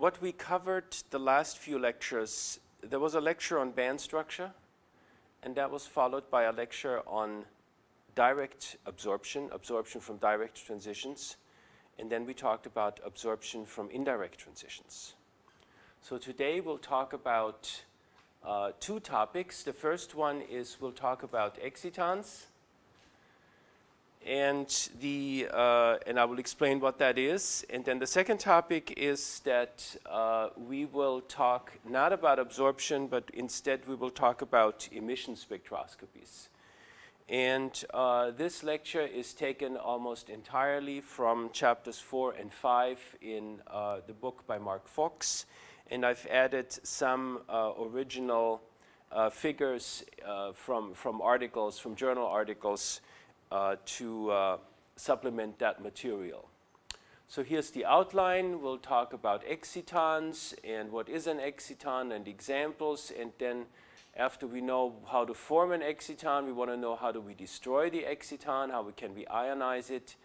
what we covered the last few lectures, there was a lecture on band structure, and that was followed by a lecture on direct absorption, absorption from direct transitions, and then we talked about absorption from indirect transitions. So today we'll talk about uh, two topics. The first one is we'll talk about excitons, and the uh, and I will explain what that is. And then the second topic is that uh, we will talk not about absorption, but instead we will talk about emission spectroscopies. And uh, this lecture is taken almost entirely from chapters four and five in uh, the book by Mark Fox. And I've added some uh, original uh, figures from, from articles, from journal articles uh, to uh, supplement that material. So here's the outline. We'll talk about excitons and what is an exciton and examples. And then after we know how to form an exciton, we want to know how do we destroy the exciton, how we can we ionize it,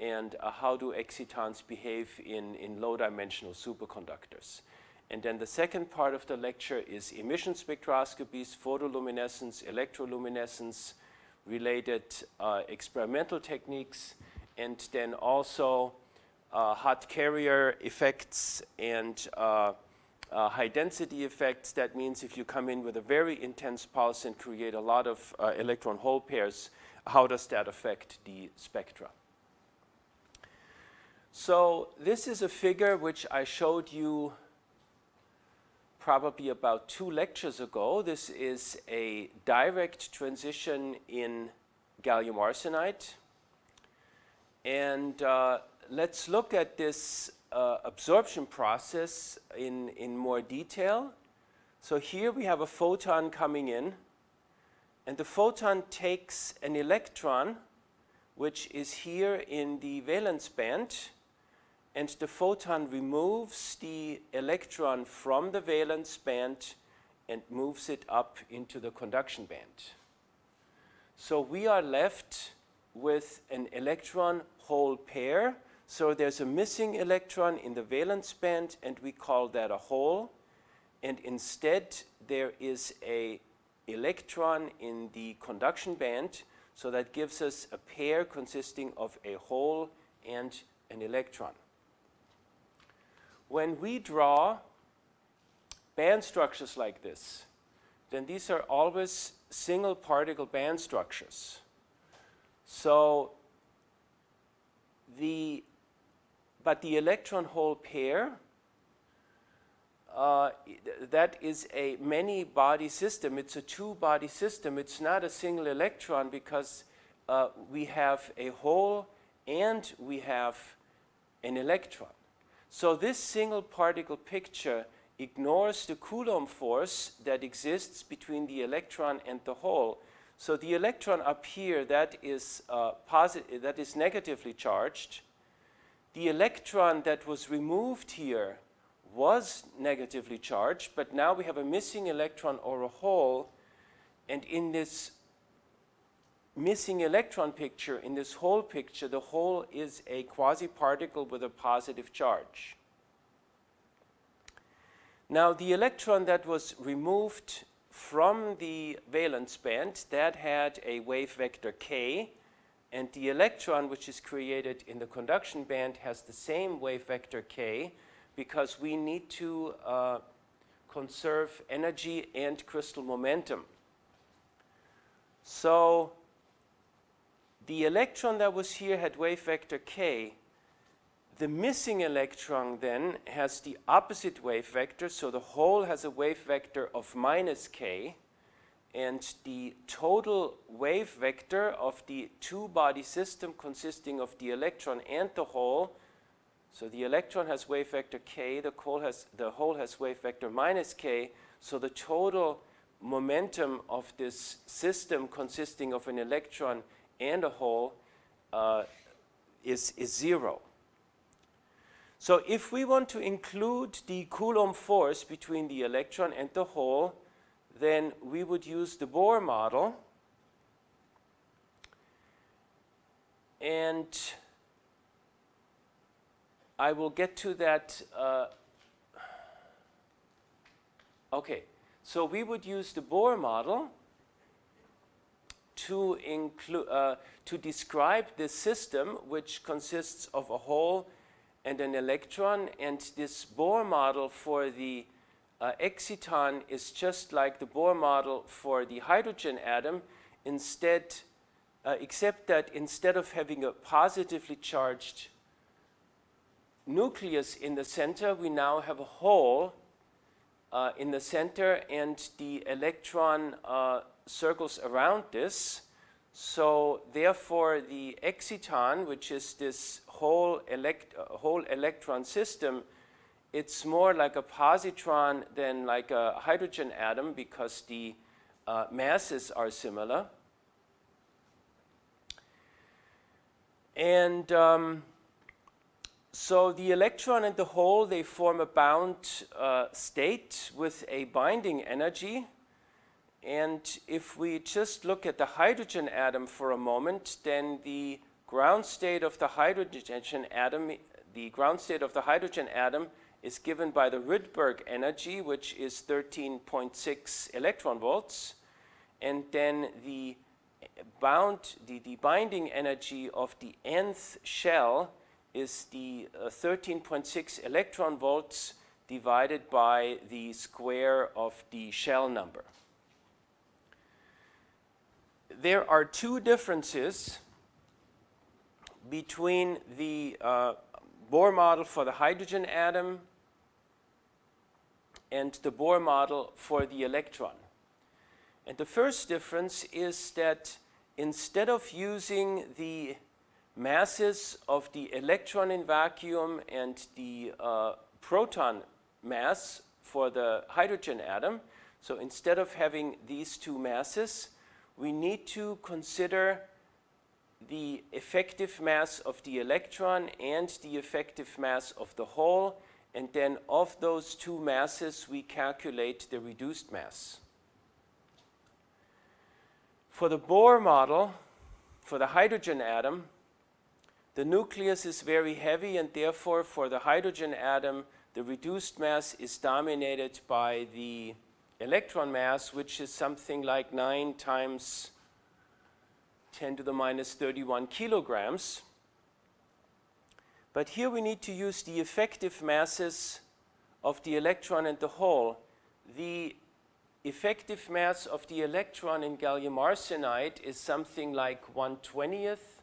and uh, how do excitons behave in, in low-dimensional superconductors. And then the second part of the lecture is emission spectroscopies, photoluminescence, electroluminescence, related uh, experimental techniques, and then also uh, hot carrier effects and uh, uh, high density effects. That means if you come in with a very intense pulse and create a lot of electron hole pairs, how does that affect the spectra? So this is a figure which I showed you probably about two lectures ago. This is a direct transition in gallium arsenide. And uh, let's look at this uh, absorption process in, in more detail. So here we have a photon coming in, and the photon takes an electron, which is here in the valence band, and the photon removes the electron from the valence band and moves it up into the conduction band. So we are left with an electron hole pair. So there's a missing electron in the valence band and we call that a hole. And instead there is a electron in the conduction band. So that gives us a pair consisting of a hole and an electron when we draw band structures like this, then these are always single particle band structures. So the, but the electron hole pair, uh, that is a many body system. It's a two body system. It's not a single electron because uh, we have a hole and we have an electron. So this single particle picture ignores the Coulomb force that exists between the electron and the hole. So the electron up here, that is, uh, that is negatively charged. The electron that was removed here was negatively charged, but now we have a missing electron or a hole. And in this missing electron picture, in this hole picture, the hole is a quasi-particle with a positive charge. Now the electron that was removed from the valence band, that had a wave vector k, and the electron which is created in the conduction band has the same wave vector k because we need to uh, conserve energy and crystal momentum. So the electron that was here had wave vector k. The missing electron then has the opposite wave vector, so the hole has a wave vector of minus k, and the total wave vector of the two-body system consisting of the electron and the hole, so the electron has wave vector k, the, has, the hole has wave vector minus k, so the total momentum of this system consisting of an electron and a hole uh, is, is zero. So if we want to include the Coulomb force between the electron and the hole, then we would use the Bohr model. And I will get to that uh, Okay, so we would use the Bohr model to, include, uh, to describe this system, which consists of a hole and an electron. And this Bohr model for the uh, exciton is just like the Bohr model for the hydrogen atom, instead, uh, except that instead of having a positively charged nucleus in the center, we now have a hole uh, in the center and the electron uh, circles around this. So therefore the exciton, which is this hole, elect uh, hole electron system, it's more like a positron than like a hydrogen atom because the uh, masses are similar. And um, so the electron and the hole, they form a bound uh, state with a binding energy. And if we just look at the hydrogen atom for a moment, then the ground state of the hydrogen atom, the ground state of the hydrogen atom is given by the Rydberg energy, which is 13.6 electron volts. And then the bound, the, the binding energy of the nth shell is the uh, 13.6 electron volts divided by the square of the shell number there are two differences between the uh, Bohr model for the hydrogen atom and the Bohr model for the electron. And the first difference is that instead of using the masses of the electron in vacuum and the uh, proton mass for the hydrogen atom, so instead of having these two masses, we need to consider the effective mass of the electron and the effective mass of the hole, and then of those two masses, we calculate the reduced mass. For the Bohr model, for the hydrogen atom, the nucleus is very heavy, and therefore, for the hydrogen atom, the reduced mass is dominated by the electron mass, which is something like 9 times 10 to the minus 31 kilograms. But here we need to use the effective masses of the electron and the hole. The effective mass of the electron in gallium arsenide is something like 1 20th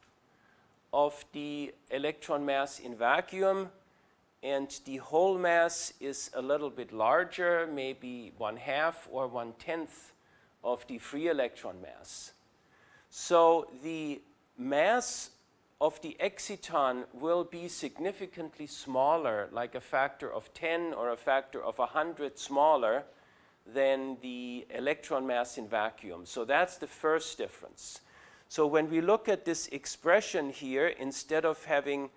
of the electron mass in vacuum and the hole mass is a little bit larger, maybe one half or one tenth of the free electron mass. So the mass of the exciton will be significantly smaller, like a factor of 10 or a factor of 100 smaller than the electron mass in vacuum. So that's the first difference. So when we look at this expression here, instead of having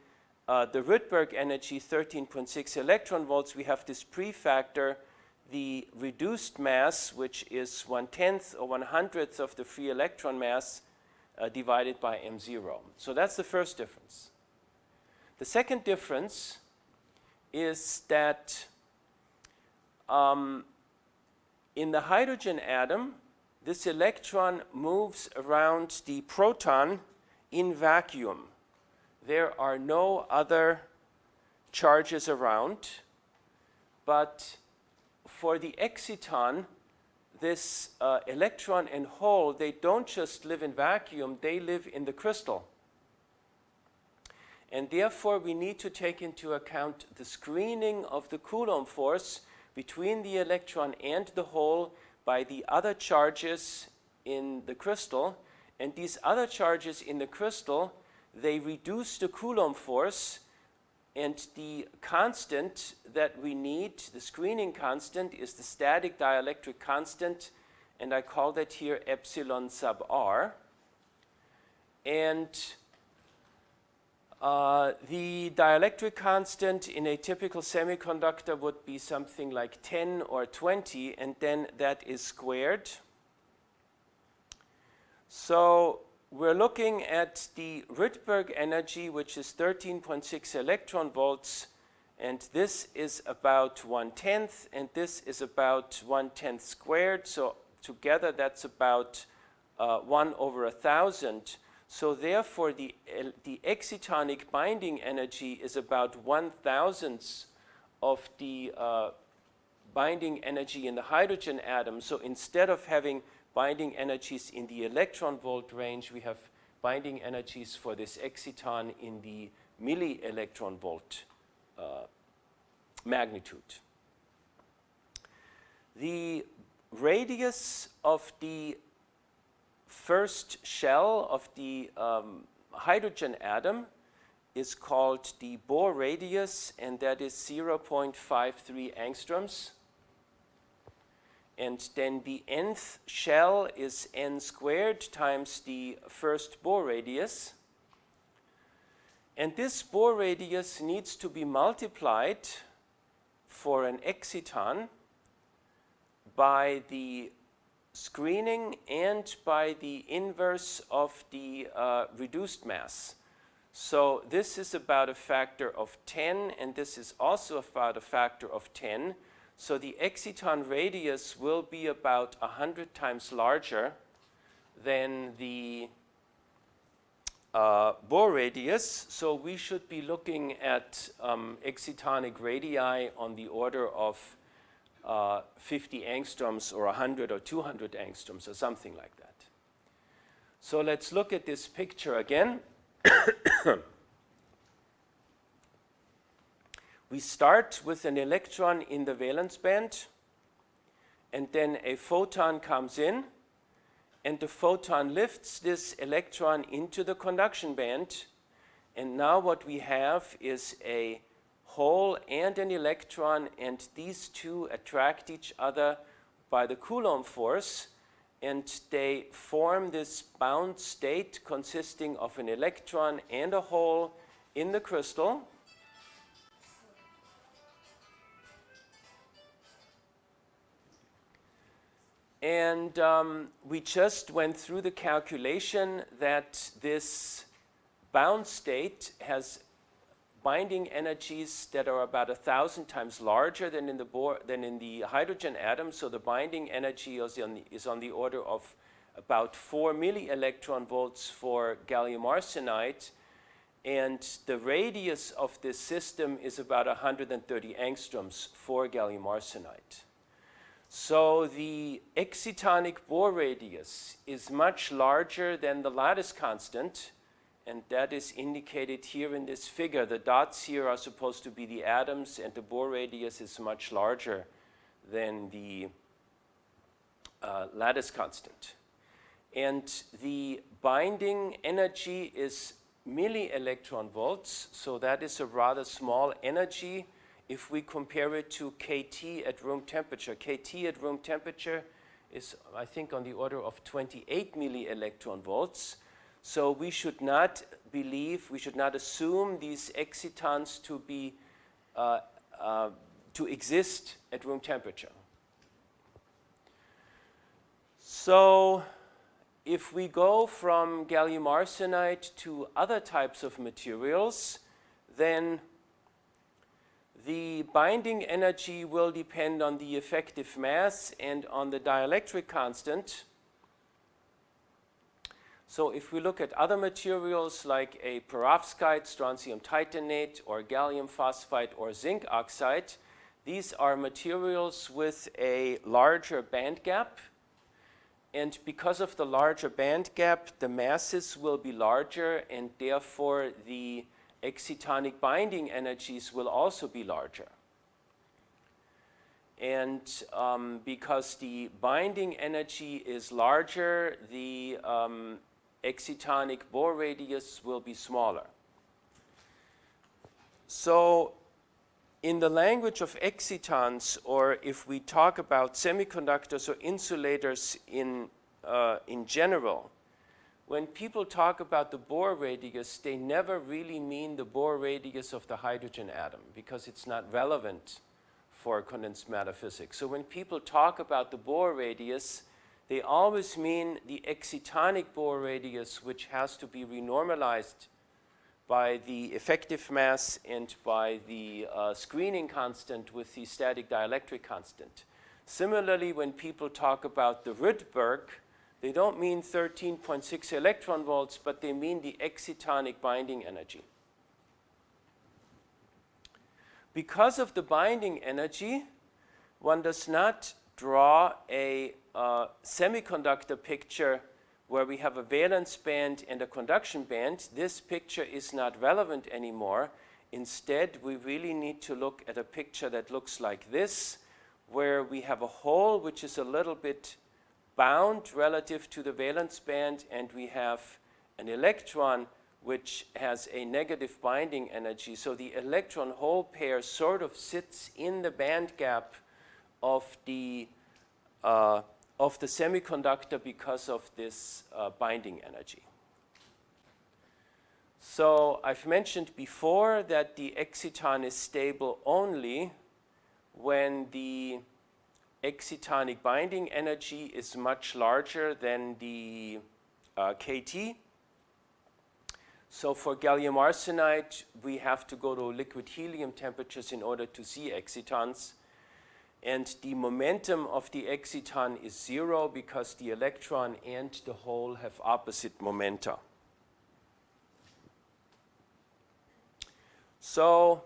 uh, the Rydberg energy 13.6 electron volts, we have this prefactor, the reduced mass, which is one-tenth or one-hundredth of the free electron mass uh, divided by m0. So that's the first difference. The second difference is that um, in the hydrogen atom, this electron moves around the proton in vacuum there are no other charges around, but for the exciton, this uh, electron and hole, they don't just live in vacuum, they live in the crystal. And therefore, we need to take into account the screening of the Coulomb force between the electron and the hole by the other charges in the crystal. And these other charges in the crystal they reduce the Coulomb force and the constant that we need, the screening constant, is the static dielectric constant, and I call that here epsilon sub r. And uh, the dielectric constant in a typical semiconductor would be something like 10 or 20, and then that is squared. So we're looking at the Rydberg energy, which is 13.6 electron volts, And this is about one-tenth, and this is about one-tenth squared. So together, that's about uh, 1 over a 1,000. So therefore, the, the excitonic binding energy is about one-thousandth of the uh, binding energy in the hydrogen atom. So instead of having binding energies in the electron volt range, we have binding energies for this exciton in the milli electron volt uh, magnitude. The radius of the first shell of the um, hydrogen atom is called the Bohr radius, and that is 0.53 angstroms. And then the nth shell is n squared times the first Bohr radius. And this Bohr radius needs to be multiplied for an exciton by the screening and by the inverse of the uh, reduced mass. So this is about a factor of 10, and this is also about a factor of 10. So the exciton radius will be about 100 times larger than the uh, Bohr radius. So we should be looking at um, excitonic radii on the order of uh, 50 angstroms or 100 or 200 angstroms or something like that. So let's look at this picture again. we start with an electron in the valence band and then a photon comes in and the photon lifts this electron into the conduction band and now what we have is a hole and an electron and these two attract each other by the Coulomb force and they form this bound state consisting of an electron and a hole in the crystal. And um, we just went through the calculation that this bound state has binding energies that are about a thousand times larger than in the than in the hydrogen atom. So the binding energy is on the, is on the order of about four milli electron volts for gallium arsenide. And the radius of this system is about 130 angstroms for gallium arsenide. So the excitonic Bohr radius is much larger than the lattice constant, and that is indicated here in this figure. The dots here are supposed to be the atoms, and the Bohr radius is much larger than the uh, lattice constant. And the binding energy is milli electron volts, so that is a rather small energy if we compare it to KT at room temperature. KT at room temperature is, I think, on the order of 28 milli electron volts. So we should not believe, we should not assume these excitons to be, uh, uh, to exist at room temperature. So if we go from gallium arsenide to other types of materials, then the binding energy will depend on the effective mass and on the dielectric constant. So if we look at other materials like a perovskite, strontium titanate, or gallium phosphide, or zinc oxide, these are materials with a larger band gap. And because of the larger band gap, the masses will be larger, and therefore the excitonic binding energies will also be larger. And um, because the binding energy is larger, the um, excitonic Bohr radius will be smaller. So in the language of excitons, or if we talk about semiconductors or insulators in, uh, in general, when people talk about the Bohr radius, they never really mean the Bohr radius of the hydrogen atom because it's not relevant for condensed matter physics. So when people talk about the Bohr radius, they always mean the excitonic Bohr radius, which has to be renormalized by the effective mass and by the uh, screening constant with the static dielectric constant. Similarly, when people talk about the Rydberg, they don't mean 13.6 electron volts, but they mean the excitonic binding energy. Because of the binding energy, one does not draw a uh, semiconductor picture where we have a valence band and a conduction band. This picture is not relevant anymore. Instead, we really need to look at a picture that looks like this, where we have a hole which is a little bit bound relative to the valence band, and we have an electron which has a negative binding energy. So the electron hole pair sort of sits in the band gap of the, uh, of the semiconductor because of this uh, binding energy. So I've mentioned before that the exciton is stable only when the excitonic binding energy is much larger than the uh, KT. So for gallium arsenide, we have to go to liquid helium temperatures in order to see excitons. And the momentum of the exciton is zero because the electron and the hole have opposite momenta. So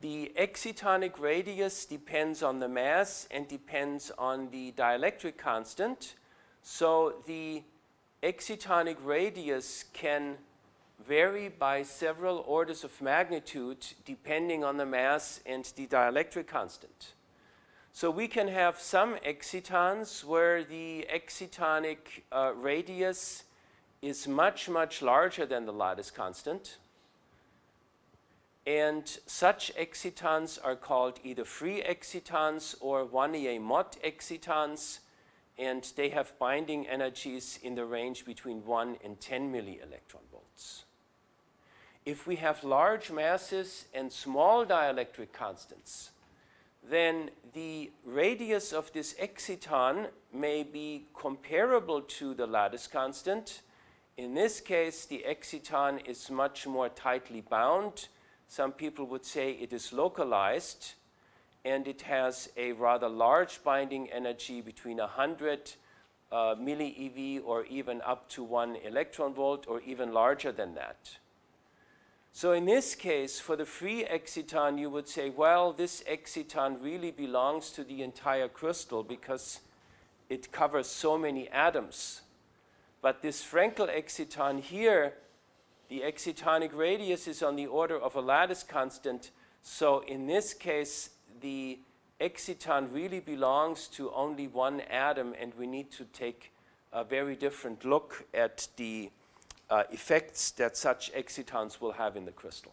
the excitonic radius depends on the mass and depends on the dielectric constant. So the excitonic radius can vary by several orders of magnitude depending on the mass and the dielectric constant. So we can have some excitons where the excitonic uh, radius is much, much larger than the lattice constant. And such excitons are called either free excitons or Wannier-Mott excitons, and they have binding energies in the range between 1 and 10 millielectron volts. If we have large masses and small dielectric constants, then the radius of this exciton may be comparable to the lattice constant. In this case, the exciton is much more tightly bound. Some people would say it is localized, and it has a rather large binding energy between 100 uh, millieV or even up to 1 electron volt or even larger than that. So in this case, for the free exciton, you would say, well, this exciton really belongs to the entire crystal because it covers so many atoms. But this Frenkel exciton here, the excitonic radius is on the order of a lattice constant. So in this case, the exciton really belongs to only one atom, and we need to take a very different look at the uh, effects that such excitons will have in the crystal.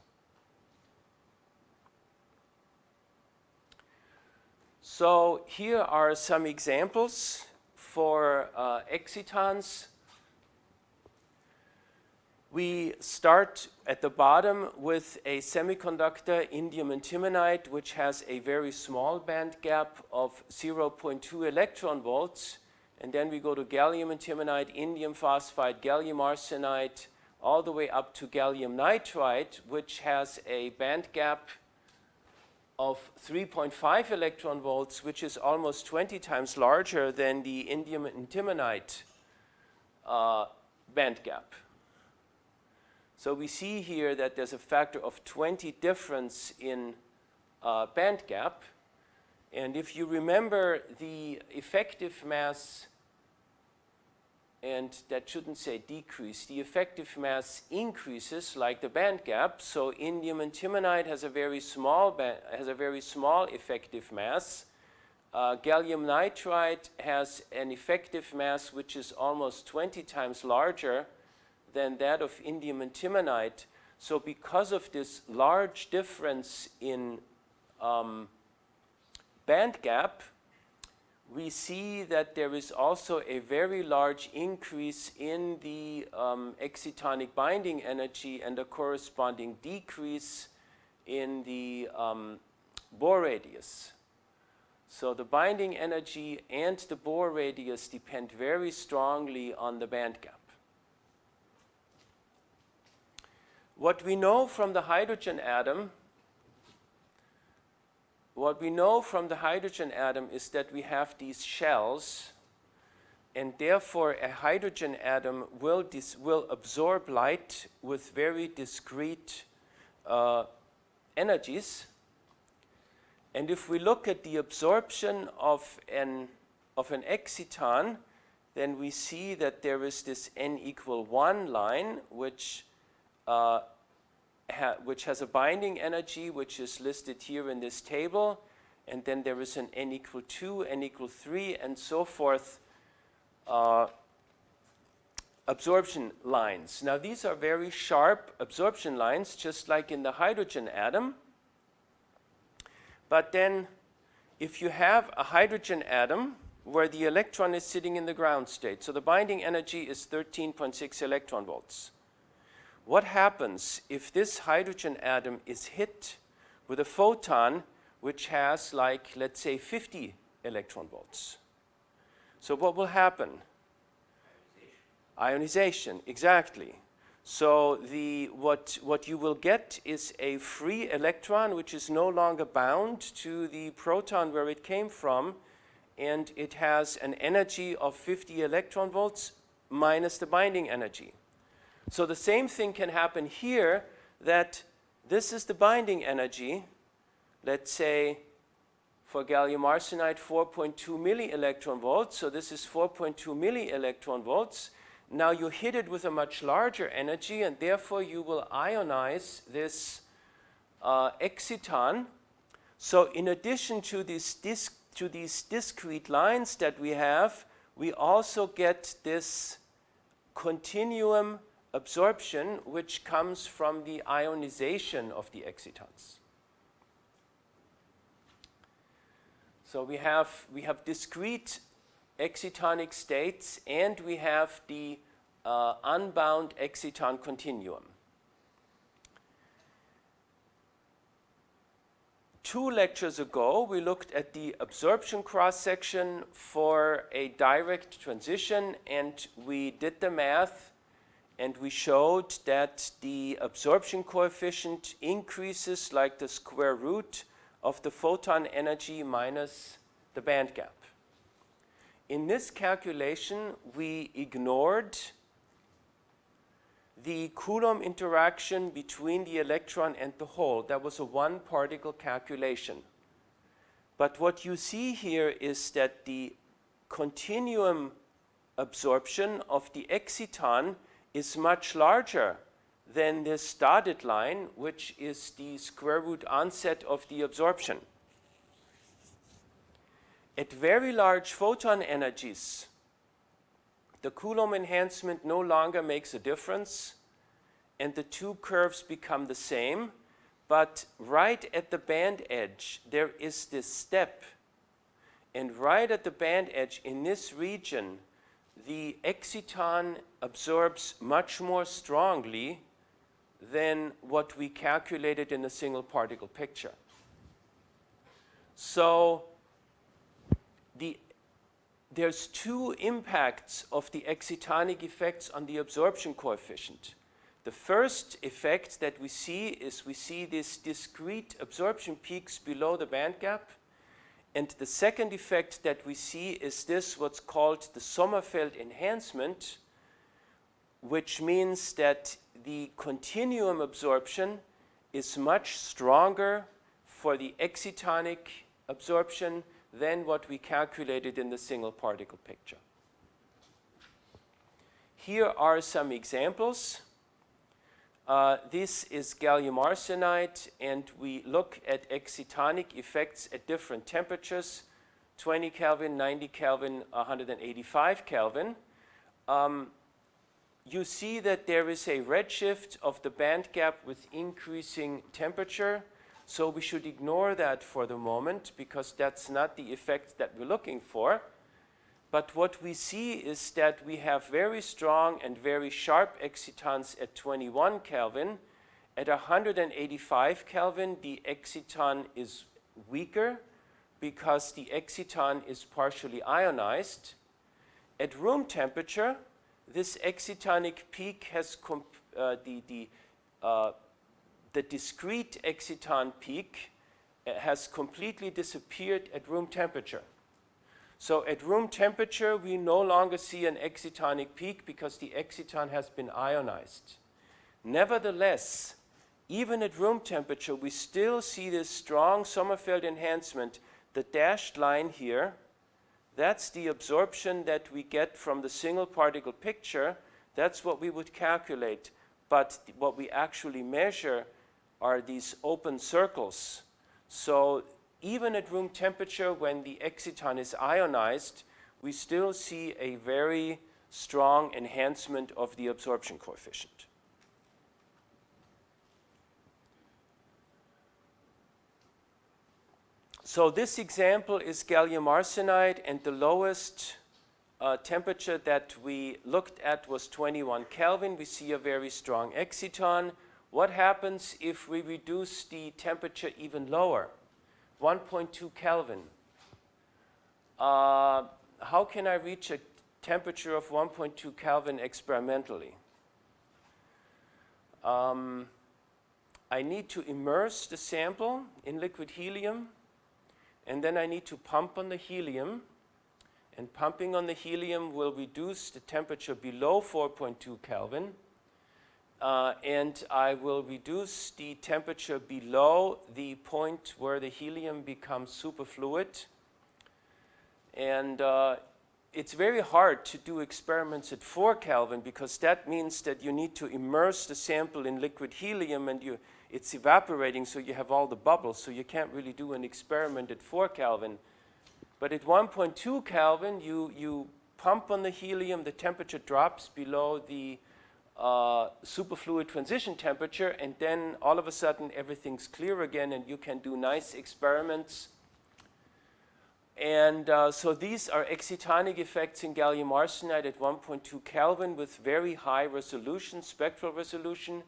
So here are some examples for uh, excitons. We start at the bottom with a semiconductor, indium antimonide, which has a very small band gap of 0.2 electron volts. And then we go to gallium antimonide, indium phosphide, gallium arsenide, all the way up to gallium nitride, which has a band gap of 3.5 electron volts, which is almost 20 times larger than the indium antimonide uh, band gap. So we see here that there's a factor of 20 difference in uh, band gap. And if you remember the effective mass and that shouldn't say decrease. The effective mass increases like the band gap. So indium antimonide has a very small has a very small effective mass. Uh, gallium nitride has an effective mass which is almost 20 times larger than that of indium antimonide. So because of this large difference in um, band gap, we see that there is also a very large increase in the um, excitonic binding energy and a corresponding decrease in the um, Bohr radius. So the binding energy and the Bohr radius depend very strongly on the band gap. What we know from the hydrogen atom, what we know from the hydrogen atom is that we have these shells and therefore a hydrogen atom will, will absorb light with very discrete uh, energies. And if we look at the absorption of an, of an exciton, then we see that there is this n equal 1 line, which, uh, ha which has a binding energy, which is listed here in this table. And then there is an n equal 2, n equal 3, and so forth uh, absorption lines. Now these are very sharp absorption lines, just like in the hydrogen atom. But then if you have a hydrogen atom where the electron is sitting in the ground state, so the binding energy is 13.6 electron volts. What happens if this hydrogen atom is hit with a photon which has like, let's say, 50 electron volts? So what will happen? Ionization, Ionization exactly. So the, what, what you will get is a free electron which is no longer bound to the proton where it came from and it has an energy of 50 electron volts minus the binding energy. So the same thing can happen here that this is the binding energy, let's say for gallium arsenide 4.2 milli electron volts, so this is 4.2 milli electron volts. Now you hit it with a much larger energy and therefore you will ionize this uh, exciton. So in addition to, disc, to these discrete lines that we have, we also get this continuum absorption which comes from the ionization of the excitons. So we have, we have discrete excitonic states and we have the uh, unbound exciton continuum. Two lectures ago, we looked at the absorption cross-section for a direct transition and we did the math and we showed that the absorption coefficient increases like the square root of the photon energy minus the band gap. In this calculation, we ignored the Coulomb interaction between the electron and the hole. That was a one particle calculation. But what you see here is that the continuum absorption of the exciton is much larger than this dotted line, which is the square root onset of the absorption. At very large photon energies, the Coulomb enhancement no longer makes a difference and the two curves become the same, but right at the band edge, there is this step. And right at the band edge in this region, the exciton absorbs much more strongly than what we calculated in the single particle picture. So the, there's two impacts of the excitonic effects on the absorption coefficient. The first effect that we see is we see these discrete absorption peaks below the band gap. And the second effect that we see is this, what's called the Sommerfeld enhancement, which means that the continuum absorption is much stronger for the excitonic absorption than what we calculated in the single particle picture. Here are some examples. Uh, this is gallium arsenide and we look at excitonic effects at different temperatures, 20 Kelvin, 90 Kelvin, 185 Kelvin. Um, you see that there is a redshift of the band gap with increasing temperature. So we should ignore that for the moment because that's not the effect that we're looking for. But what we see is that we have very strong and very sharp excitons at 21 Kelvin. At 185 Kelvin, the exciton is weaker because the exciton is partially ionized. At room temperature, this excitonic peak has uh, the, the uh, the discrete exciton peak uh, has completely disappeared at room temperature. So at room temperature, we no longer see an excitonic peak because the exciton has been ionized. Nevertheless, even at room temperature, we still see this strong Sommerfeld enhancement. The dashed line here, that's the absorption that we get from the single particle picture. That's what we would calculate. But what we actually measure are these open circles. So even at room temperature, when the exciton is ionized, we still see a very strong enhancement of the absorption coefficient. So this example is gallium arsenide and the lowest uh, temperature that we looked at was 21 Kelvin. We see a very strong exciton. What happens if we reduce the temperature even lower? 1.2 Kelvin. Uh, how can I reach a temperature of 1.2 Kelvin experimentally? Um, I need to immerse the sample in liquid helium and then I need to pump on the helium. And pumping on the helium will reduce the temperature below 4.2 Kelvin. Uh, and I will reduce the temperature below the point where the helium becomes superfluid. And uh, it's very hard to do experiments at 4 Kelvin because that means that you need to immerse the sample in liquid helium and you it's evaporating so you have all the bubbles, so you can't really do an experiment at 4 Kelvin. But at 1.2 Kelvin, you, you pump on the helium, the temperature drops below the uh, superfluid transition temperature, and then all of a sudden everything's clear again and you can do nice experiments. And uh, so these are excitonic effects in gallium arsenide at 1.2 Kelvin with very high resolution, spectral resolution.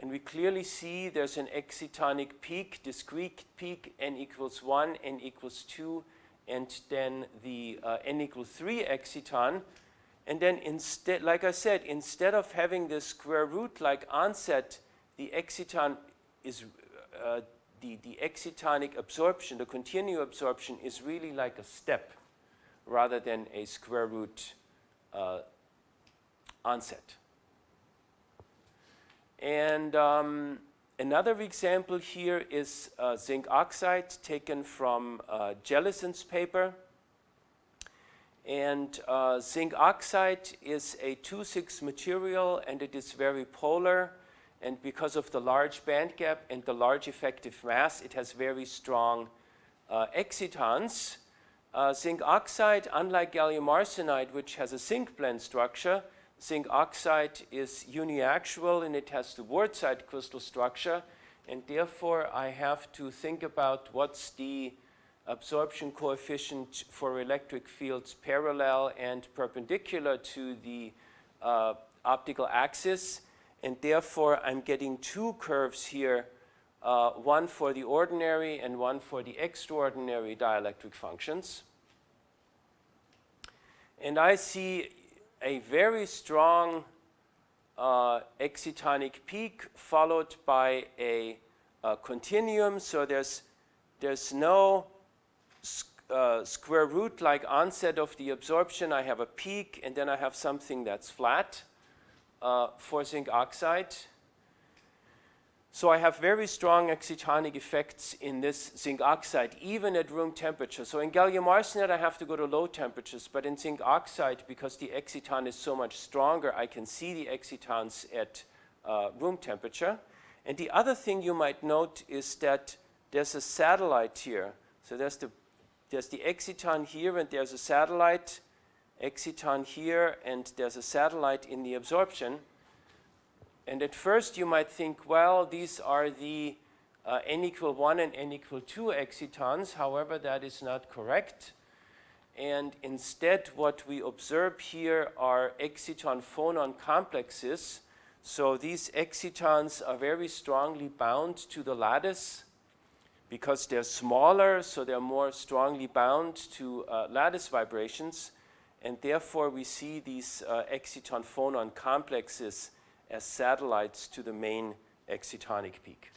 And we clearly see there's an excitonic peak, discrete peak, n equals 1, n equals 2, and then the uh, n equals 3 exciton. And then instead, like I said, instead of having this square root like onset, the exciton is, uh, the, the excitonic absorption, the continuous absorption is really like a step rather than a square root uh, onset. And um, another example here is uh, zinc oxide taken from uh, Jellison's paper. And uh, zinc oxide is a 2,6 material and it is very polar. And because of the large band gap and the large effective mass, it has very strong uh, excitons. Uh, zinc oxide, unlike gallium arsenide, which has a zinc blende structure, zinc oxide is uniaxial and it has the Wurtzite crystal structure and therefore I have to think about what's the absorption coefficient for electric fields parallel and perpendicular to the uh, optical axis and therefore I'm getting two curves here uh, one for the ordinary and one for the extraordinary dielectric functions. And I see a very strong uh, excitonic peak followed by a, a continuum. So there's, there's no uh, square root like onset of the absorption. I have a peak and then I have something that's flat uh, for zinc oxide. So I have very strong excitonic effects in this zinc oxide, even at room temperature. So in gallium arsenide, I have to go to low temperatures, but in zinc oxide, because the exciton is so much stronger, I can see the excitons at uh, room temperature. And the other thing you might note is that there's a satellite here. So there's the, there's the exciton here, and there's a satellite exciton here, and there's a satellite in the absorption. And at first you might think, well, these are the uh, n equal 1 and n equal 2 excitons. However, that is not correct. And instead, what we observe here are exciton-phonon complexes. So these excitons are very strongly bound to the lattice because they're smaller, so they're more strongly bound to uh, lattice vibrations. And therefore, we see these uh, exciton-phonon complexes as satellites to the main excitonic peak.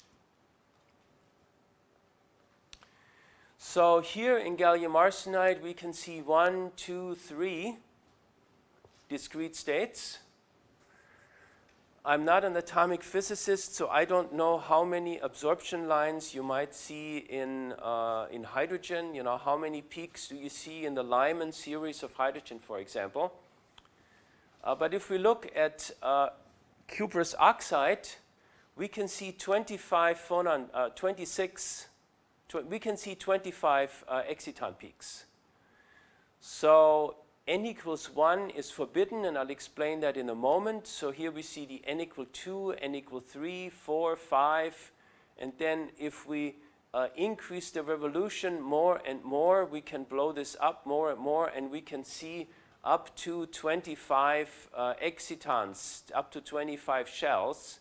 So here in gallium arsenide, we can see one, two, three discrete states. I'm not an atomic physicist, so I don't know how many absorption lines you might see in, uh, in hydrogen. You know, how many peaks do you see in the Lyman series of hydrogen, for example. Uh, but if we look at uh, cuprous oxide, we can see 25 phonon, uh, 26, tw we can see 25 uh, exciton peaks. So n equals 1 is forbidden, and I'll explain that in a moment. So here we see the n equal 2, n equal 3, 4, 5, and then if we uh, increase the revolution more and more, we can blow this up more and more, and we can see up to 25 uh, excitons, up to 25 shells.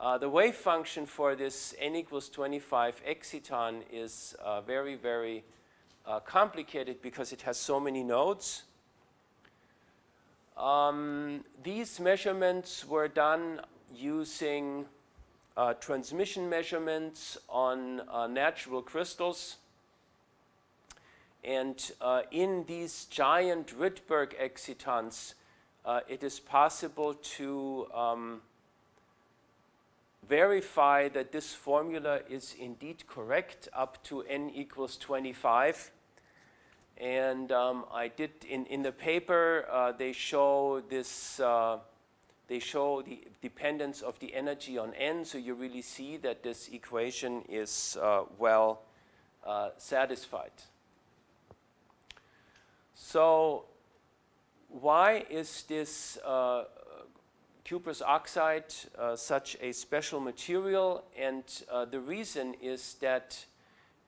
Uh, the wave function for this n equals 25 exciton is uh, very, very uh, complicated because it has so many nodes. Um, these measurements were done using uh, transmission measurements on uh, natural crystals. And uh, in these giant Rydberg excitons, uh, it is possible to um, verify that this formula is indeed correct up to n equals 25. And um, I did, in, in the paper, uh, they show this, uh, they show the dependence of the energy on n, so you really see that this equation is uh, well uh, satisfied. So why is this uh, cuprous oxide uh, such a special material? And the reason is that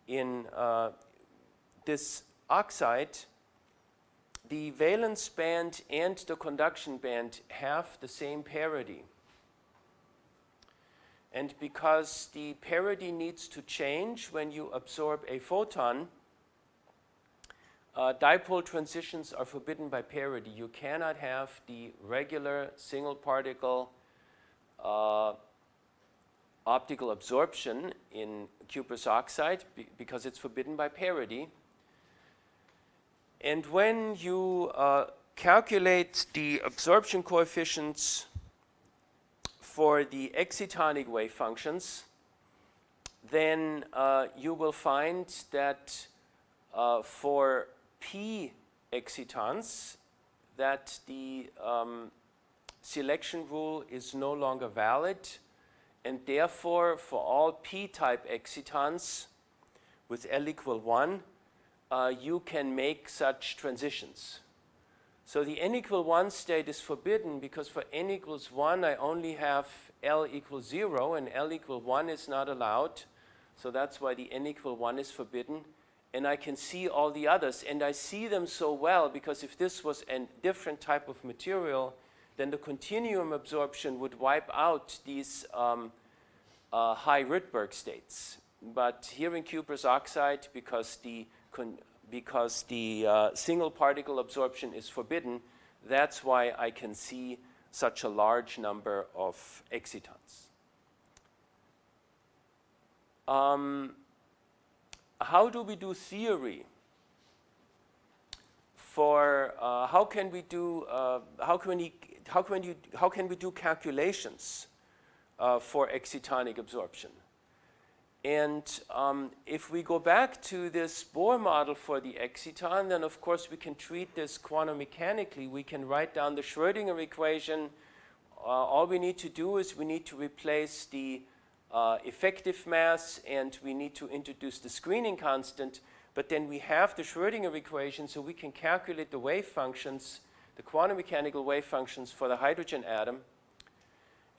in this oxide, the valence band and the conduction band have the same parity. And because the parity needs to change when you absorb a photon, uh, dipole transitions are forbidden by parity. You cannot have the regular single particle uh, optical absorption in cuprous oxide be because it's forbidden by parity. And when you uh, calculate the absorption coefficients for the excitonic wave functions, then uh, you will find that uh, for p excitons, that the um, selection rule is no longer valid, and therefore for all p-type excitons with L equal 1, uh, you can make such transitions. So the n equal 1 state is forbidden because for n equals 1 I only have L equals 0 and L equal 1 is not allowed. So that's why the n equal 1 is forbidden. And I can see all the others and I see them so well because if this was a different type of material then the continuum absorption would wipe out these um, uh, high Rydberg states. But here in cuprous oxide because the because the uh, single particle absorption is forbidden, that's why I can see such a large number of excitons. Um, how do we do theory? For uh, how can we do uh, how can we how can you how can we do calculations uh, for excitonic absorption? And um, if we go back to this Bohr model for the exciton, then of course we can treat this quantum mechanically. We can write down the Schrodinger equation. Uh, all we need to do is we need to replace the uh, effective mass and we need to introduce the screening constant. But then we have the Schrodinger equation so we can calculate the wave functions, the quantum mechanical wave functions for the hydrogen atom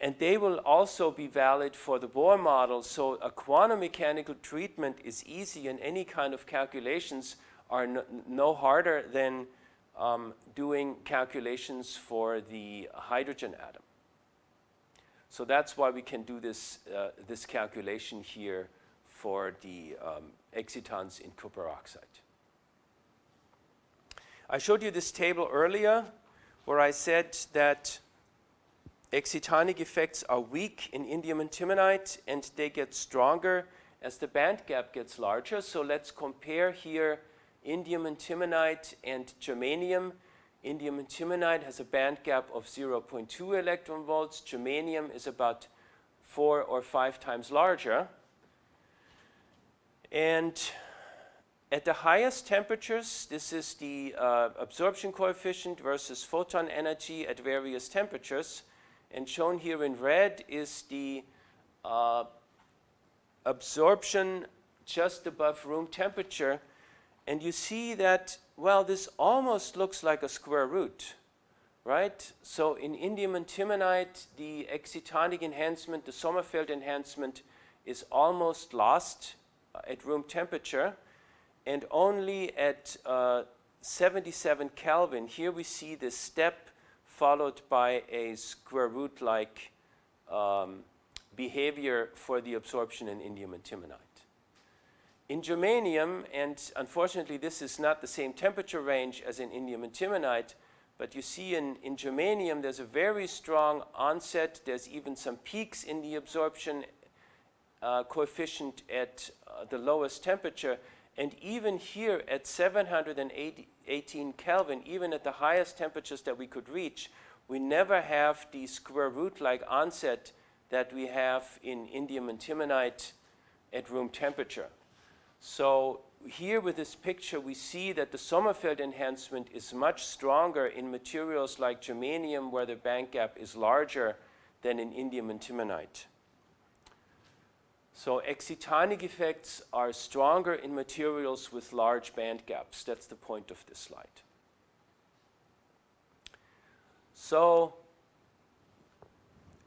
and they will also be valid for the Bohr model. So a quantum mechanical treatment is easy and any kind of calculations are no, no harder than um, doing calculations for the hydrogen atom. So that's why we can do this, uh, this calculation here for the um, excitons in copper oxide. I showed you this table earlier where I said that excitonic effects are weak in indium antimonide and they get stronger as the band gap gets larger. So let's compare here indium antimonide and germanium. Indium antimonide has a band gap of 0.2 electron volts. Germanium is about four or five times larger. And at the highest temperatures, this is the uh, absorption coefficient versus photon energy at various temperatures. And shown here in red is the uh, absorption just above room temperature. And you see that, well, this almost looks like a square root, right? So in indium antimonide, the excitonic enhancement, the Sommerfeld enhancement is almost lost uh, at room temperature. And only at uh, 77 Kelvin, here we see this step followed by a square root-like um, behavior for the absorption in indium antimonide. In germanium, and unfortunately this is not the same temperature range as in indium antimonide, but you see in, in germanium there's a very strong onset. There's even some peaks in the absorption uh, coefficient at uh, the lowest temperature. And even here at 718 Kelvin, even at the highest temperatures that we could reach, we never have the square root-like onset that we have in indium antimonide at room temperature. So here with this picture, we see that the Sommerfeld enhancement is much stronger in materials like germanium, where the band gap is larger than in indium antimonide. So excitonic effects are stronger in materials with large band gaps. That's the point of this slide. So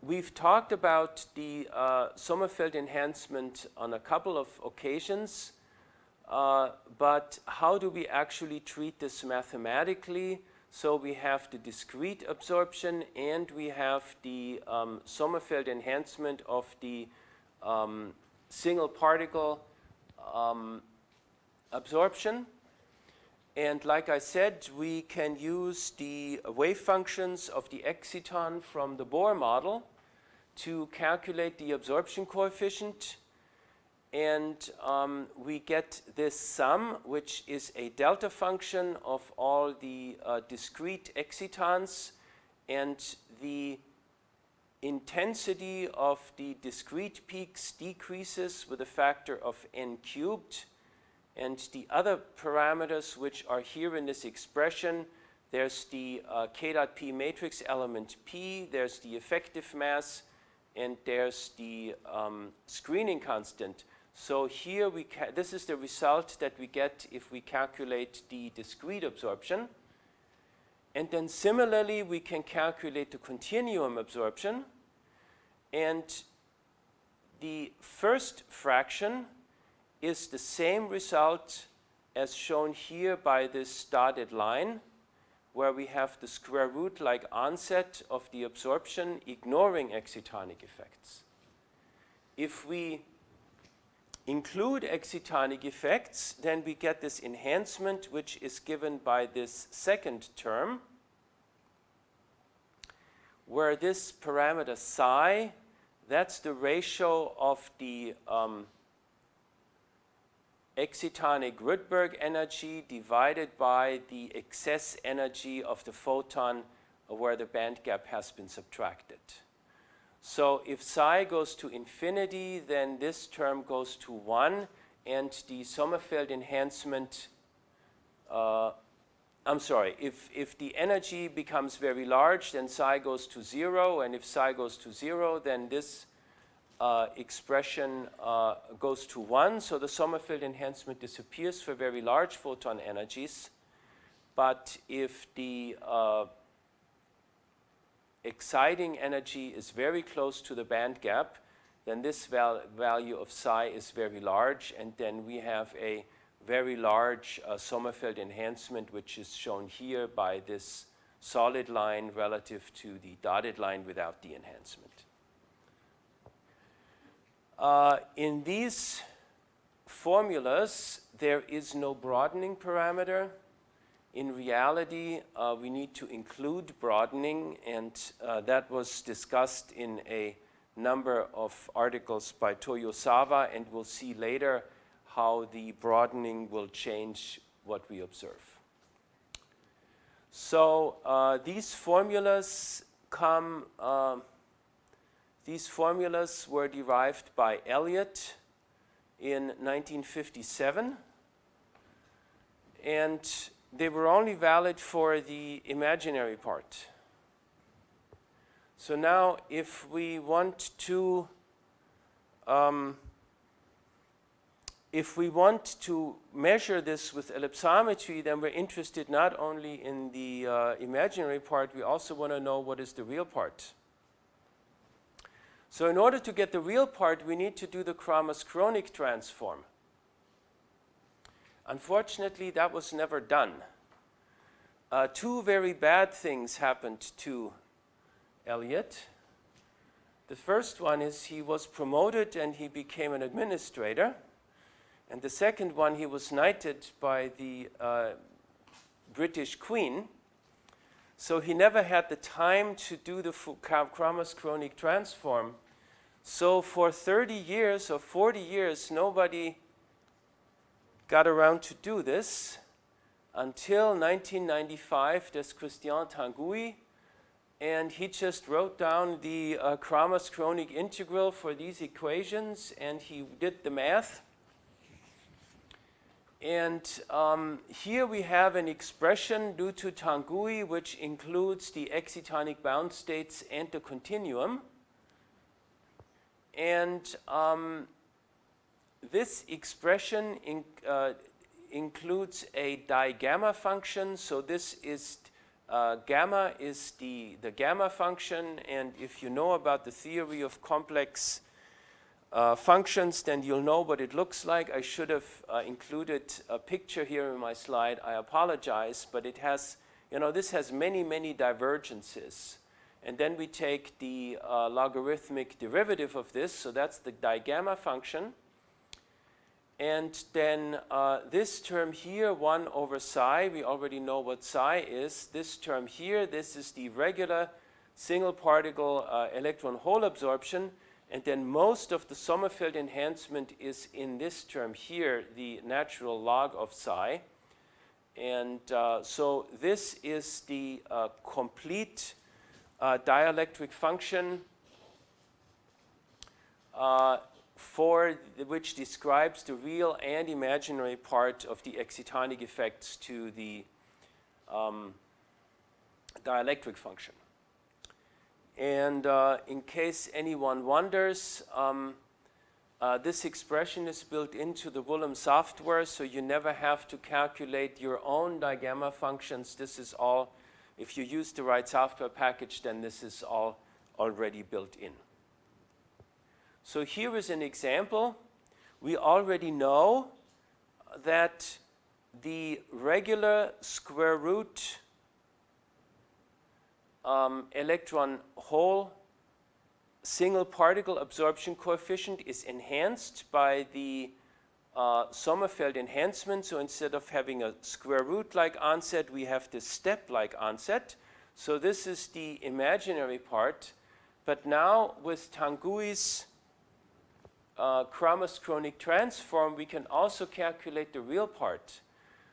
We've talked about the uh, Sommerfeld enhancement on a couple of occasions, uh, but how do we actually treat this mathematically? So we have the discrete absorption and we have the um, Sommerfeld enhancement of the um, single particle um, absorption. And like I said, we can use the wave functions of the exciton from the Bohr model to calculate the absorption coefficient and um, we get this sum which is a delta function of all the uh, discrete excitons and the intensity of the discrete peaks decreases with a factor of n cubed and the other parameters which are here in this expression there's the uh, k dot p matrix element p there's the effective mass and there's the um, screening constant. So here we this is the result that we get if we calculate the discrete absorption. And then similarly, we can calculate the continuum absorption. And the first fraction is the same result as shown here by this dotted line where we have the square root like onset of the absorption ignoring excitonic effects. If we include excitonic effects, then we get this enhancement which is given by this second term where this parameter psi, that's the ratio of the um, excitonic Rydberg energy divided by the excess energy of the photon where the band gap has been subtracted. So if psi goes to infinity, then this term goes to 1, and the Sommerfeld enhancement, uh, I'm sorry, if, if the energy becomes very large, then psi goes to 0, and if psi goes to 0, then this uh, expression uh, goes to 1, so the Sommerfeld enhancement disappears for very large photon energies. But if the uh, exciting energy is very close to the band gap, then this val value of psi is very large, and then we have a very large uh, Sommerfeld enhancement, which is shown here by this solid line relative to the dotted line without the enhancement. Uh, in these formulas, there is no broadening parameter. In reality, uh, we need to include broadening, and uh, that was discussed in a number of articles by Toyozawa, and we'll see later how the broadening will change what we observe. So uh, these formulas come, uh, these formulas were derived by Elliott in 1957, and they were only valid for the imaginary part. So now if we want to um, if we want to measure this with ellipsometry, then we're interested not only in the uh, imaginary part, we also want to know what is the real part. So in order to get the real part, we need to do the Kramers-Kronig transform. Unfortunately, that was never done. Uh, two very bad things happened to Elliott. The first one is he was promoted and he became an administrator. And the second one, he was knighted by the uh, British Queen. So he never had the time to do the Kramers-Kronig transform. So for 30 years or 40 years, nobody got around to do this until 1995, there's Christian Tanguy, and he just wrote down the uh, Kramers-Kronig integral for these equations, and he did the math. And um, here we have an expression due to Tanguy, which includes the excitonic bound states and the continuum. And um, this expression in, uh, includes a digamma function. So this is uh, gamma is the, the gamma function. And if you know about the theory of complex uh, functions, then you'll know what it looks like. I should have uh, included a picture here in my slide. I apologize, but it has, you know, this has many, many divergences. And then we take the uh, logarithmic derivative of this, so that's the digamma function. And then uh, this term here, 1 over psi, we already know what psi is. This term here, this is the regular single particle uh, electron hole absorption. And then most of the Sommerfeld enhancement is in this term here, the natural log of psi. And uh, so this is the uh, complete uh, dielectric function uh, for which describes the real and imaginary part of the excitonic effects to the um, dielectric function. And uh, in case anyone wonders, um, uh, this expression is built into the Woollam software, so you never have to calculate your own digamma functions. This is all, if you use the right software package, then this is all already built in. So here is an example. We already know that the regular square root um, electron hole single particle absorption coefficient is enhanced by the uh, Sommerfeld enhancement. So instead of having a square root like onset, we have this step like onset. So this is the imaginary part. But now with Tanguy's uh, Kramers-Kronig transform, we can also calculate the real part.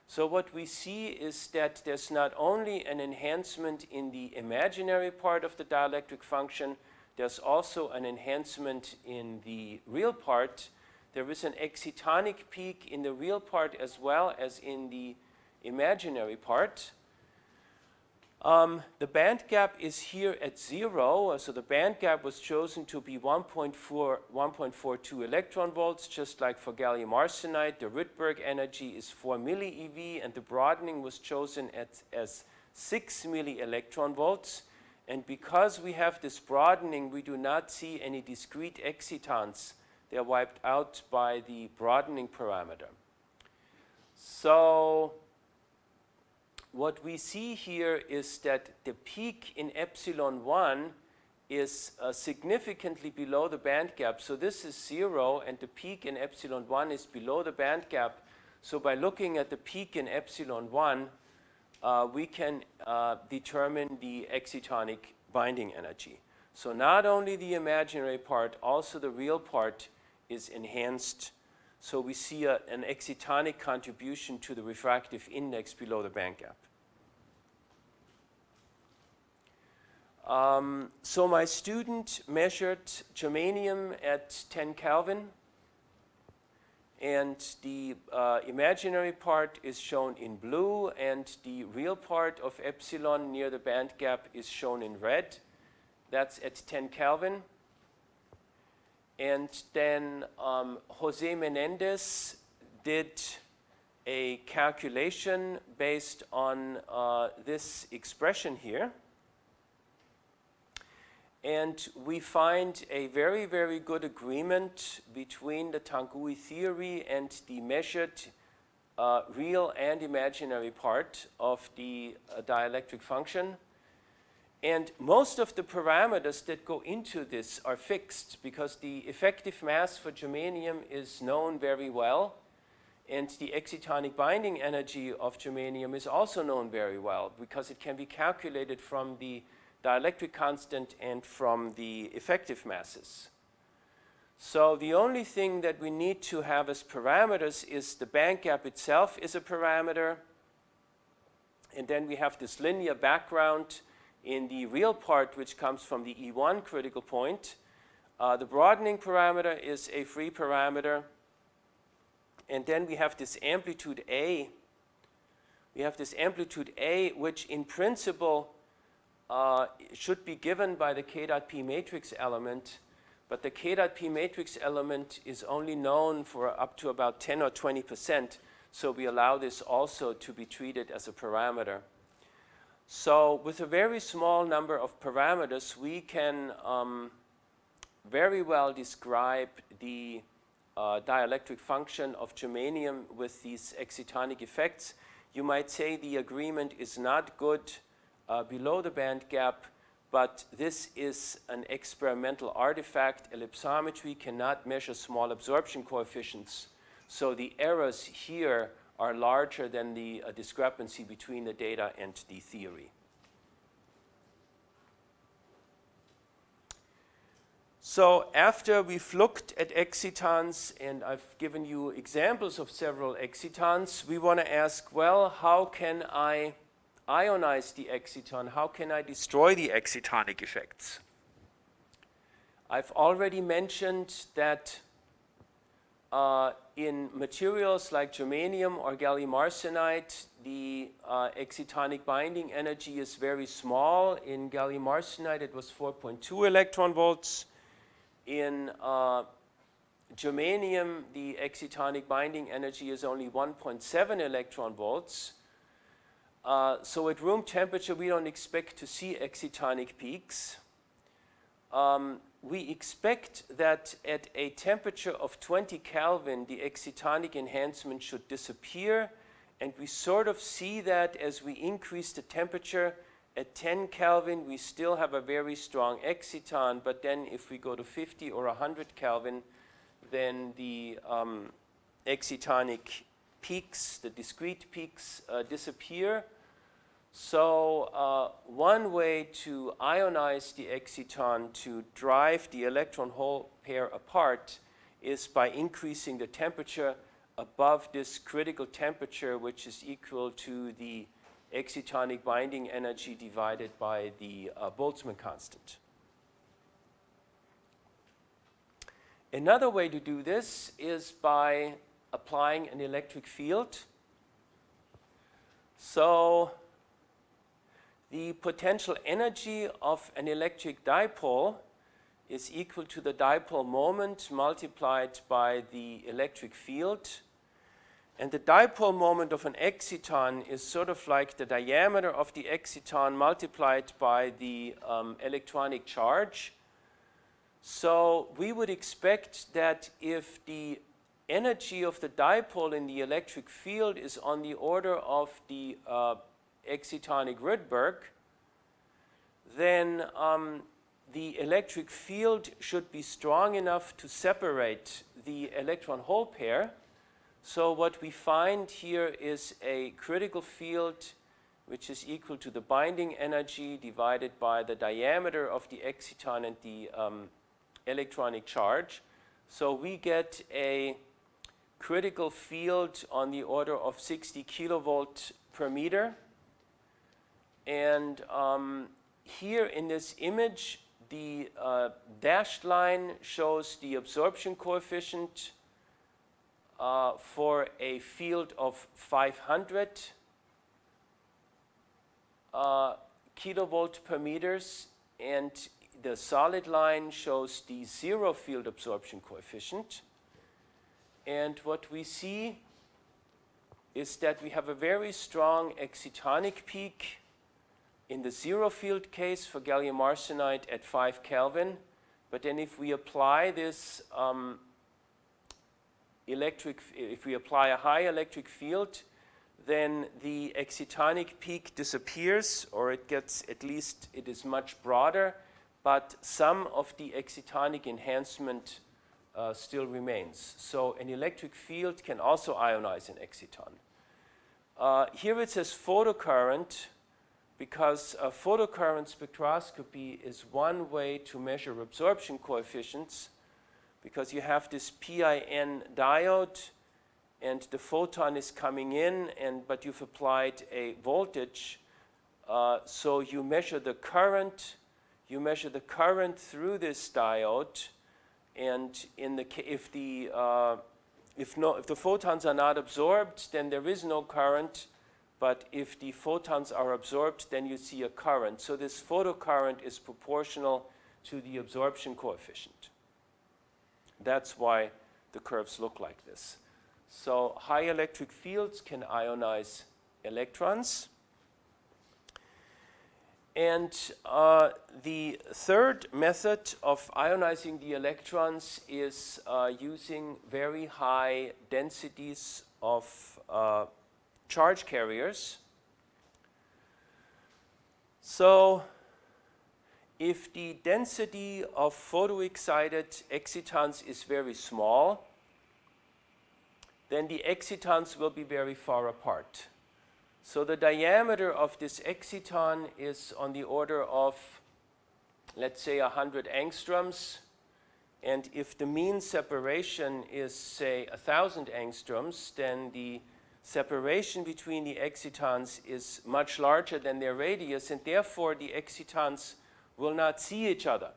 So what we see is that there's not only an enhancement in the imaginary part of the dielectric function, there's also an enhancement in the real part. There is an excitonic peak in the real part as well as in the imaginary part. Um, the band gap is here at zero, uh, so the band gap was chosen to be 1.42 electron volts, just like for gallium arsenide. The Rydberg energy is 4 milli eV, and the broadening was chosen at, as 6 milli electron volts. And because we have this broadening, we do not see any discrete excitons. They are wiped out by the broadening parameter. So what we see here is that the peak in epsilon 1 is uh, significantly below the band gap. So this is zero and the peak in epsilon 1 is below the band gap. So by looking at the peak in epsilon 1, uh, we can uh, determine the excitonic binding energy. So not only the imaginary part, also the real part is enhanced. So we see a, an excitonic contribution to the refractive index below the band gap. Um, so my student measured germanium at 10 Kelvin and the uh, imaginary part is shown in blue and the real part of epsilon near the band gap is shown in red. That's at 10 Kelvin. And then um, Jose Menendez did a calculation based on uh, this expression here. And we find a very, very good agreement between the Tanguy theory and the measured uh, real and imaginary part of the uh, dielectric function. And most of the parameters that go into this are fixed because the effective mass for germanium is known very well and the excitonic binding energy of germanium is also known very well because it can be calculated from the dielectric constant and from the effective masses. So the only thing that we need to have as parameters is the band gap itself is a parameter. And then we have this linear background in the real part which comes from the E1 critical point. Uh, the broadening parameter is a free parameter. And then we have this amplitude A. We have this amplitude A which in principle uh, should be given by the k dot p matrix element, but the k dot p matrix element is only known for up to about 10 or 20 percent, so we allow this also to be treated as a parameter. So with a very small number of parameters, we can um, very well describe the uh, dielectric function of germanium with these excitonic effects. You might say the agreement is not good uh, below the band gap, but this is an experimental artifact. Ellipsometry cannot measure small absorption coefficients. So the errors here are larger than the uh, discrepancy between the data and the theory. So after we've looked at excitons, and I've given you examples of several excitons, we want to ask, well, how can I ionize the exciton, how can I destroy the excitonic effects? I've already mentioned that uh, in materials like germanium or gallium arsenide, the uh, excitonic binding energy is very small. In gallium arsenide, it was 4.2 electron volts. In uh, germanium, the excitonic binding energy is only 1.7 electron volts. Uh, so at room temperature, we don't expect to see excitonic peaks. Um, we expect that at a temperature of 20 Kelvin, the excitonic enhancement should disappear. And we sort of see that as we increase the temperature. At 10 Kelvin, we still have a very strong exciton. But then if we go to 50 or 100 Kelvin, then the um, excitonic peaks, the discrete peaks, uh, disappear. So uh, one way to ionize the exciton to drive the electron hole pair apart is by increasing the temperature above this critical temperature, which is equal to the excitonic binding energy divided by the uh, Boltzmann constant. Another way to do this is by applying an electric field. So the potential energy of an electric dipole is equal to the dipole moment multiplied by the electric field. And the dipole moment of an exciton is sort of like the diameter of the exciton multiplied by the um, electronic charge. So we would expect that if the energy of the dipole in the electric field is on the order of the uh, excitonic Rydberg, then um, the electric field should be strong enough to separate the electron hole pair. So what we find here is a critical field which is equal to the binding energy divided by the diameter of the exciton and the um, electronic charge. So we get a critical field on the order of 60 kilovolt per meter. And um, here in this image, the uh, dashed line shows the absorption coefficient uh, for a field of 500 uh, kilovolt per meters and the solid line shows the zero field absorption coefficient. And what we see is that we have a very strong excitonic peak in the zero field case for gallium arsenide at 5 Kelvin. But then if we apply this um, electric, if we apply a high electric field, then the excitonic peak disappears or it gets, at least it is much broader, but some of the excitonic enhancement uh, still remains. So an electric field can also ionize an exciton. Uh, here it says photocurrent because photocurrent spectroscopy is one way to measure absorption coefficients because you have this PIN diode and the photon is coming in and but you've applied a voltage uh, so you measure the current you measure the current through this diode and in the if the uh, if no if the photons are not absorbed then there is no current but if the photons are absorbed then you see a current. So this photocurrent is proportional to the absorption coefficient. That's why the curves look like this. So high electric fields can ionize electrons. And uh, the third method of ionizing the electrons is uh, using very high densities of uh, charge carriers. So if the density of photoexcited excitons is very small, then the excitons will be very far apart. So the diameter of this exciton is on the order of, let's say, 100 angstroms. And if the mean separation is, say, 1,000 angstroms, then the separation between the excitons is much larger than their radius, and therefore the excitons will not see each other.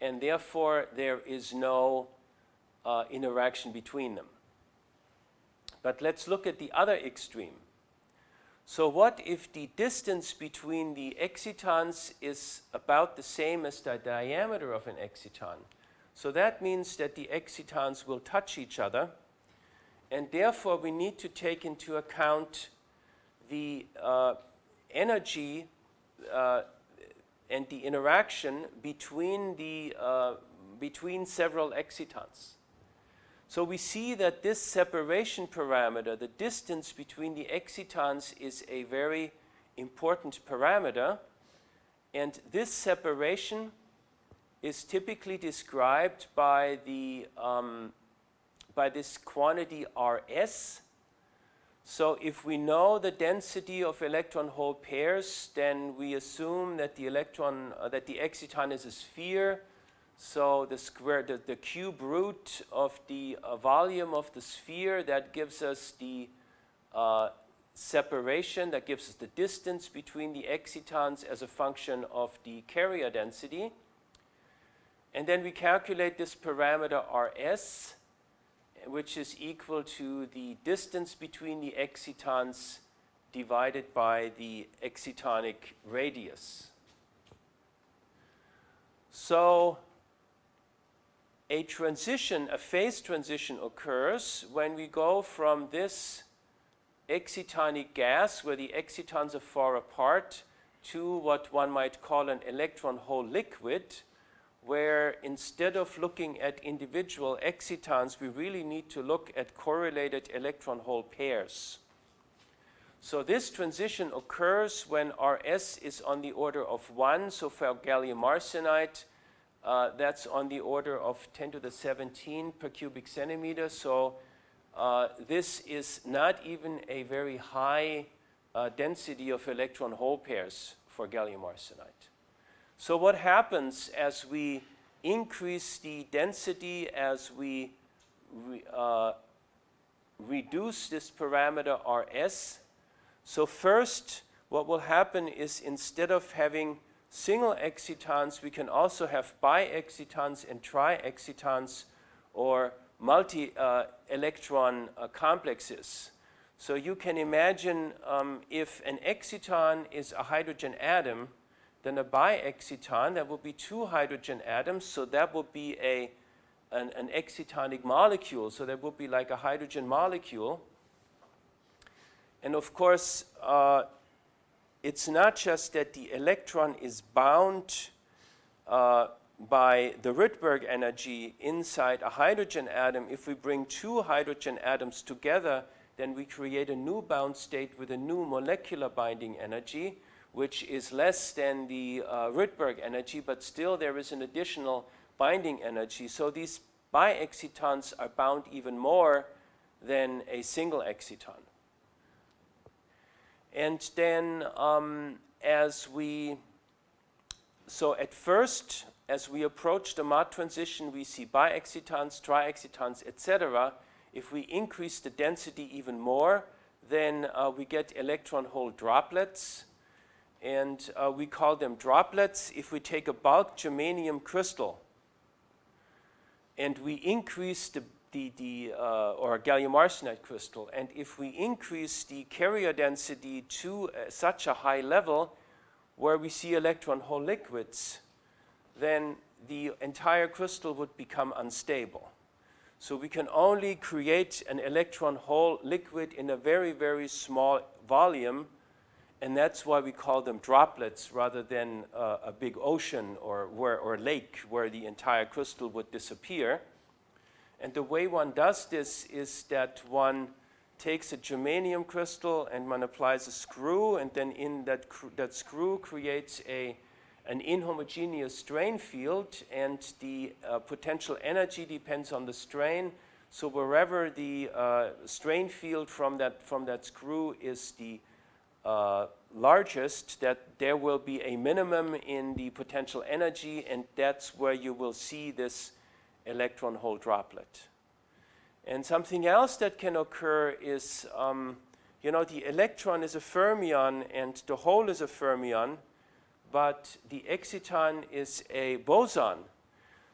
And therefore, there is no uh, interaction between them. But let's look at the other extreme. So what if the distance between the excitons is about the same as the diameter of an exciton? So that means that the excitons will touch each other and therefore we need to take into account the uh, energy uh, and the interaction between, the, uh, between several excitons. So we see that this separation parameter, the distance between the excitons is a very important parameter. And this separation is typically described by, the, um, by this quantity Rs. So if we know the density of electron hole pairs, then we assume that the electron, uh, that the exciton is a sphere so the square, the, the cube root of the uh, volume of the sphere, that gives us the uh, separation, that gives us the distance between the excitons as a function of the carrier density. And then we calculate this parameter Rs, which is equal to the distance between the excitons divided by the excitonic radius. So a transition, a phase transition occurs when we go from this excitonic gas where the excitons are far apart to what one might call an electron hole liquid where instead of looking at individual excitons we really need to look at correlated electron hole pairs. So this transition occurs when Rs is on the order of 1 so for gallium arsenide uh, that's on the order of 10 to the 17 per cubic centimeter. So uh, this is not even a very high uh, density of electron hole pairs for gallium arsenide. So what happens as we increase the density, as we re, uh, reduce this parameter Rs? So first, what will happen is instead of having single excitons, we can also have bi-excitons and tri-excitons or multi-electron uh, uh, complexes. So you can imagine um, if an exciton is a hydrogen atom, then a bi-exciton, there will be two hydrogen atoms, so that would be a, an, an excitonic molecule, so that would be like a hydrogen molecule. And of course, uh, it's not just that the electron is bound uh, by the Rydberg energy inside a hydrogen atom. If we bring two hydrogen atoms together, then we create a new bound state with a new molecular binding energy, which is less than the uh, Rydberg energy, but still there is an additional binding energy. So these bi-excitons are bound even more than a single exciton. And then um, as we, so at first, as we approach the Mott transition, we see bi-excitons, tri-excitons, etc. If we increase the density even more, then uh, we get electron hole droplets. And uh, we call them droplets. If we take a bulk germanium crystal and we increase the the, the uh, or gallium arsenide crystal. And if we increase the carrier density to uh, such a high level where we see electron hole liquids, then the entire crystal would become unstable. So we can only create an electron hole liquid in a very, very small volume, and that's why we call them droplets rather than uh, a big ocean or, where, or lake where the entire crystal would disappear. And the way one does this is that one takes a germanium crystal and one applies a screw, and then in that, that screw creates a, an inhomogeneous strain field, and the uh, potential energy depends on the strain. So wherever the uh, strain field from that, from that screw is the uh, largest, that there will be a minimum in the potential energy, and that's where you will see this electron hole droplet. And something else that can occur is, um, you know, the electron is a fermion and the hole is a fermion, but the exciton is a boson.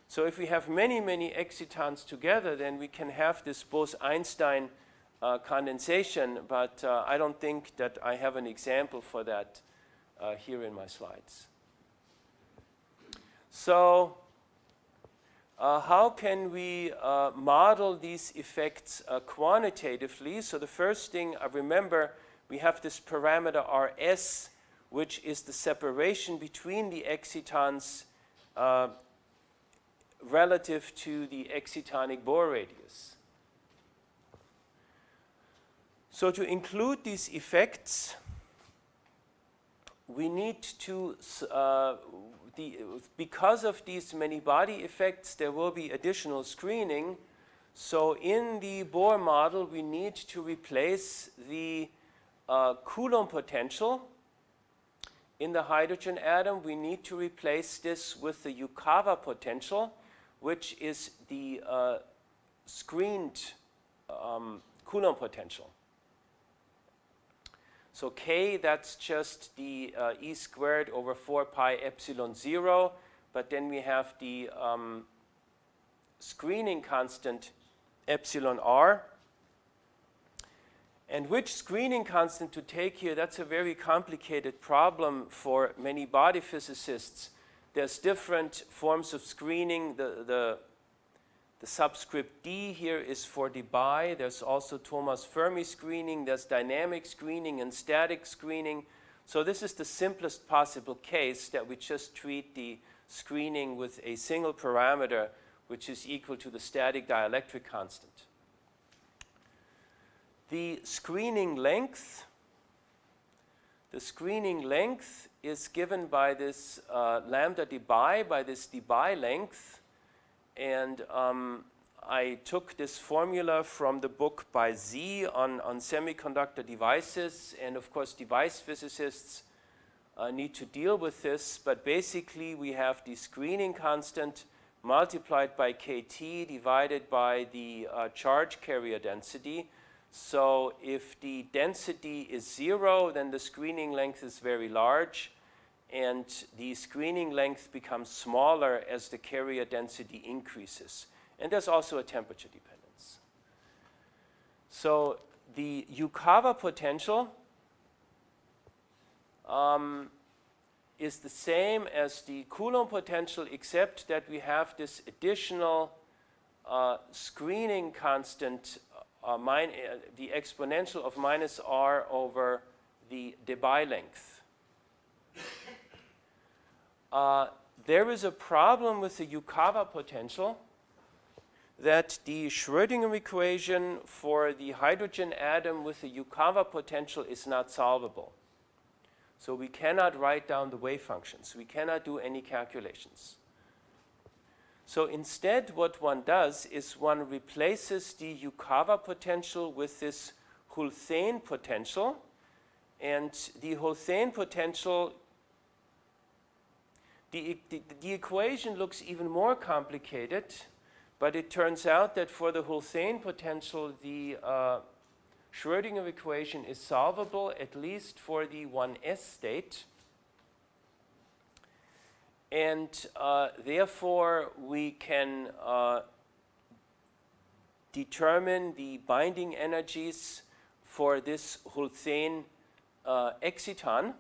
So if we have many, many excitons together, then we can have this Bose-Einstein uh, condensation, but uh, I don't think that I have an example for that uh, here in my slides. So uh, how can we uh, model these effects uh, quantitatively? So the first thing I remember, we have this parameter Rs, which is the separation between the excitons relative to the excitonic Bohr radius. So to include these effects, we need to uh, the, because of these many body effects, there will be additional screening. So in the Bohr model, we need to replace the uh, Coulomb potential in the hydrogen atom. We need to replace this with the Yukawa potential, which is the uh, screened um, Coulomb potential. So k, that's just the uh, e squared over 4 pi epsilon 0. But then we have the um, screening constant epsilon r. And which screening constant to take here, that's a very complicated problem for many body physicists. There's different forms of screening. The, the the subscript D here is for Debye. There's also Thomas Fermi screening. There's dynamic screening and static screening. So this is the simplest possible case that we just treat the screening with a single parameter which is equal to the static dielectric constant. The screening length, the screening length is given by this uh, lambda Debye, by this Debye length, and um, I took this formula from the book by Sze on, on semiconductor devices, and of course device physicists uh, need to deal with this, but basically we have the screening constant multiplied by kT divided by the uh, charge carrier density. So if the density is zero, then the screening length is very large, and the screening length becomes smaller as the carrier density increases. And there's also a temperature dependence. So the Yukawa potential um, is the same as the Coulomb potential except that we have this additional uh, screening constant, uh, uh, the exponential of minus r over the Debye length. Uh, there is a problem with the Yukawa potential that the Schrödinger equation for the hydrogen atom with the Yukawa potential is not solvable. So we cannot write down the wave functions. We cannot do any calculations. So instead what one does is one replaces the Yukawa potential with this Hulthén potential. And the Hulthén potential, the, the, the equation looks even more complicated but it turns out that for the Hulthén potential, the uh, Schrödinger equation is solvable, at least for the 1s state. And uh, therefore, we can uh, determine the binding energies for this Hulthén uh, exciton.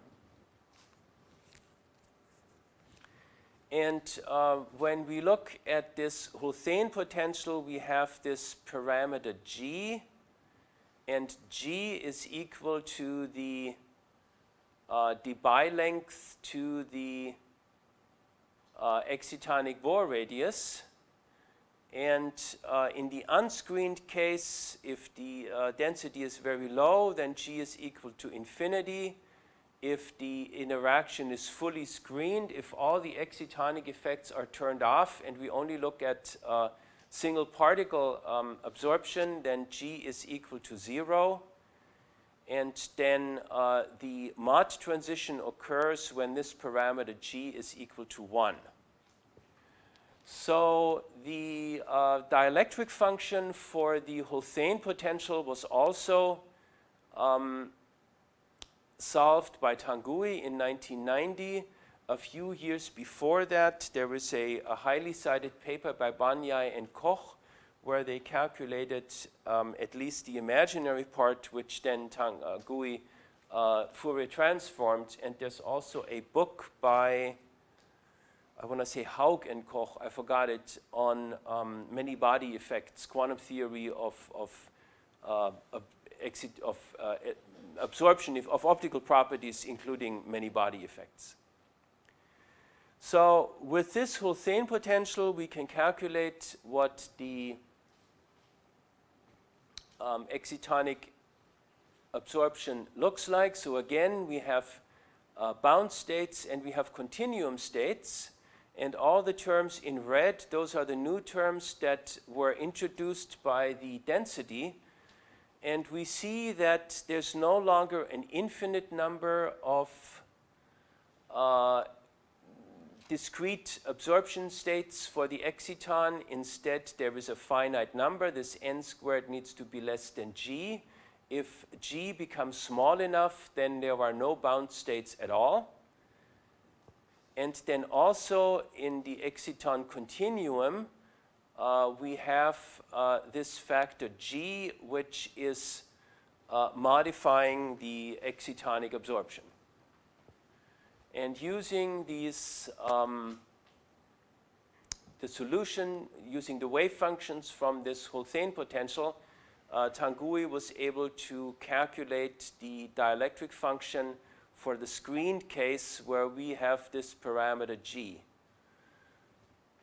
And uh, when we look at this Hulthén potential, we have this parameter g, and g is equal to the uh, Debye length to the uh, excitonic Bohr radius. And uh, in the unscreened case, if the uh, density is very low, then g is equal to infinity if the interaction is fully screened, if all the excitonic effects are turned off and we only look at uh, single particle um, absorption, then G is equal to zero. And then uh, the Mott transition occurs when this parameter G is equal to one. So the uh, dielectric function for the Hulthén potential was also um, solved by Tanguy in 1990. A few years before that, there was a, a highly cited paper by Banyai and Koch where they calculated um, at least the imaginary part, which then Tanguy uh, Fourier transformed. And there's also a book by, I want to say Haug and Koch, I forgot it, on um, many body effects, quantum theory of, of, uh, of, of uh, absorption of optical properties, including many body effects. So with this Hulthén potential, we can calculate what the um, excitonic absorption looks like. So again, we have uh, bound states and we have continuum states. And all the terms in red, those are the new terms that were introduced by the density and we see that there's no longer an infinite number of uh, discrete absorption states for the exciton. Instead, there is a finite number. This n squared needs to be less than g. If g becomes small enough, then there are no bound states at all. And then also in the exciton continuum, uh, we have uh, this factor G, which is uh, modifying the excitonic absorption. And using these, um, the solution, using the wave functions from this Hulthén potential, uh, Tanguy was able to calculate the dielectric function for the screened case where we have this parameter G.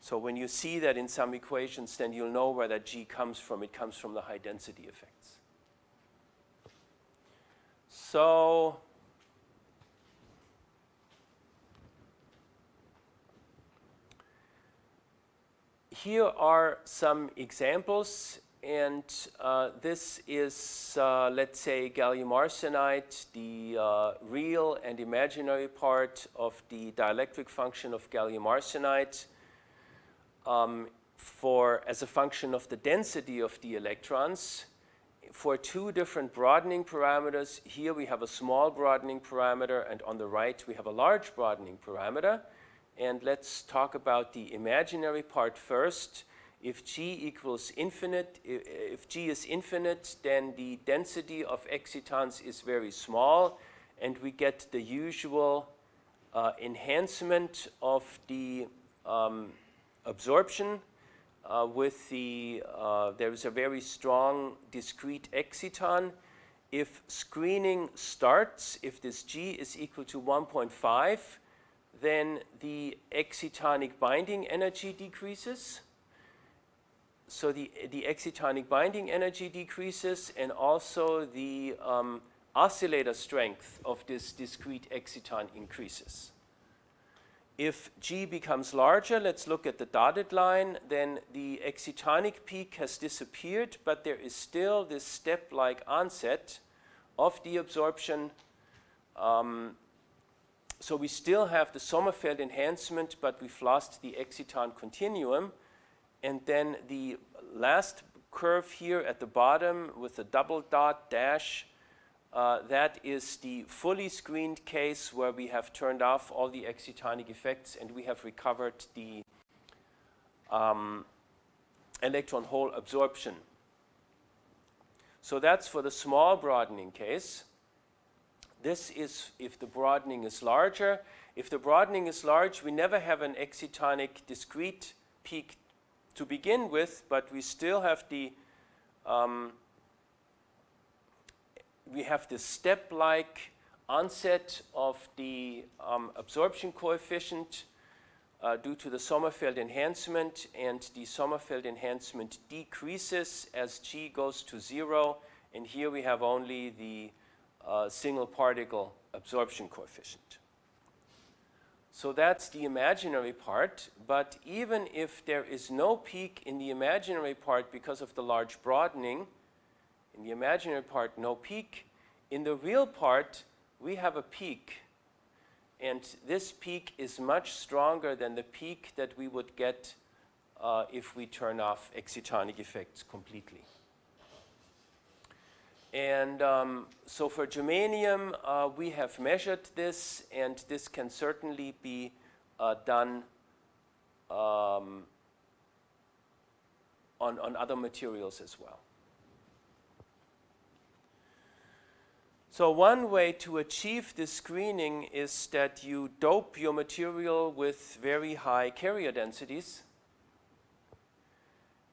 So when you see that in some equations, then you'll know where that G comes from. It comes from the high density effects. So here are some examples and uh, this is, uh, let's say, gallium arsenide, the uh, real and imaginary part of the dielectric function of gallium arsenide um, for, as a function of the density of the electrons for two different broadening parameters. Here we have a small broadening parameter and on the right we have a large broadening parameter. And let's talk about the imaginary part first if G equals infinite, if G is infinite, then the density of excitons is very small and we get the usual uh, enhancement of the um, absorption uh, with the, uh, there is a very strong discrete exciton. If screening starts, if this G is equal to 1.5, then the excitonic binding energy decreases so the, the excitonic binding energy decreases and also the um, oscillator strength of this discrete exciton increases. If G becomes larger, let's look at the dotted line, then the excitonic peak has disappeared, but there is still this step-like onset of the absorption. Um, so we still have the Sommerfeld enhancement, but we've lost the exciton continuum. And then the last curve here at the bottom with the double dot dash, uh, that is the fully screened case where we have turned off all the excitonic effects and we have recovered the um, electron hole absorption. So that's for the small broadening case. This is if the broadening is larger. If the broadening is large, we never have an excitonic discrete peak to begin with, but we still have the um, we have the step-like onset of the um, absorption coefficient uh, due to the Sommerfeld enhancement, and the Sommerfeld enhancement decreases as G goes to zero, and here we have only the uh, single particle absorption coefficient. So that's the imaginary part, but even if there is no peak in the imaginary part because of the large broadening, in the imaginary part no peak, in the real part we have a peak and this peak is much stronger than the peak that we would get uh, if we turn off excitonic effects completely. And um, so for germanium, uh, we have measured this, and this can certainly be uh, done um, on, on other materials as well. So one way to achieve this screening is that you dope your material with very high carrier densities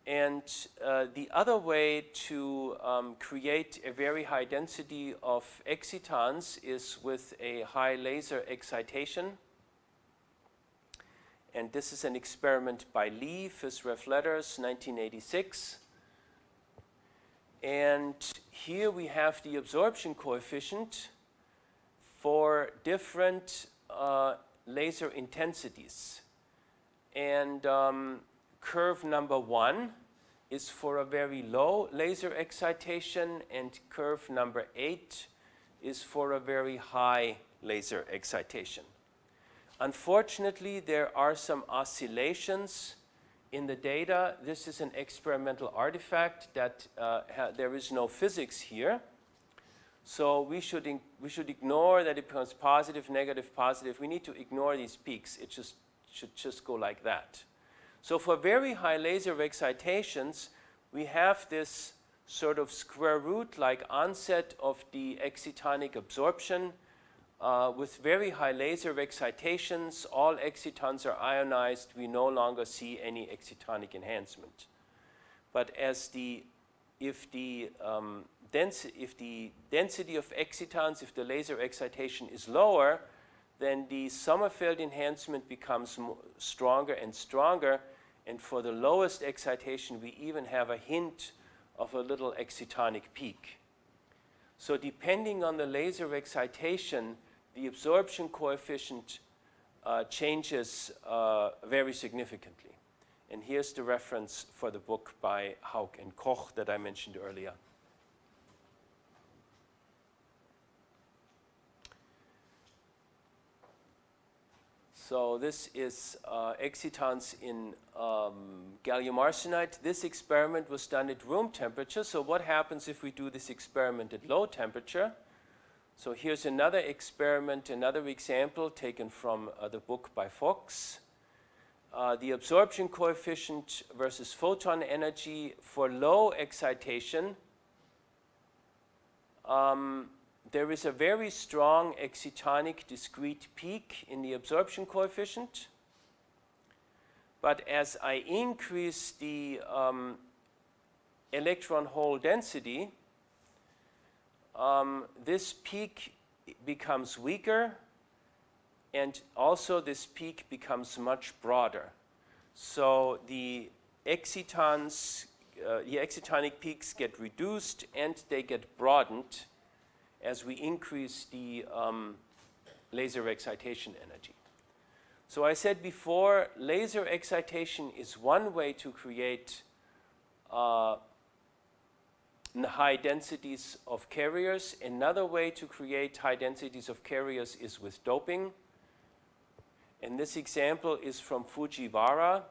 and uh, the other way to um, create a very high density of excitons is with a high laser excitation. And this is an experiment by Lee, Phys Rev Letters, 1986. And here we have the absorption coefficient for different uh, laser intensities. And um, curve number one is for a very low laser excitation and curve number eight is for a very high laser excitation. Unfortunately, there are some oscillations in the data. This is an experimental artifact that uh, there is no physics here. So we should, we should ignore that it becomes positive, negative, positive. We need to ignore these peaks. It just should just go like that. So for very high laser excitations, we have this sort of square root like onset of the excitonic absorption uh, with very high laser excitations. All excitons are ionized. We no longer see any excitonic enhancement. But as the, if the, um, if the density of excitons, if the laser excitation is lower, then the Sommerfeld enhancement becomes stronger and stronger. And for the lowest excitation, we even have a hint of a little excitonic peak. So depending on the laser excitation, the absorption coefficient uh, changes uh, very significantly. And here's the reference for the book by Haug and Koch that I mentioned earlier. So this is uh, excitons in um, gallium arsenide. This experiment was done at room temperature. So what happens if we do this experiment at low temperature? So here's another experiment, another example taken from uh, the book by Fox. Uh, the absorption coefficient versus photon energy for low excitation. Um, there is a very strong excitonic discrete peak in the absorption coefficient. But as I increase the um, electron hole density, um, this peak becomes weaker and also this peak becomes much broader. So the excitons, uh, the excitonic peaks get reduced and they get broadened as we increase the um, laser excitation energy. So I said before, laser excitation is one way to create uh, high densities of carriers. Another way to create high densities of carriers is with doping. And this example is from Fujiwara.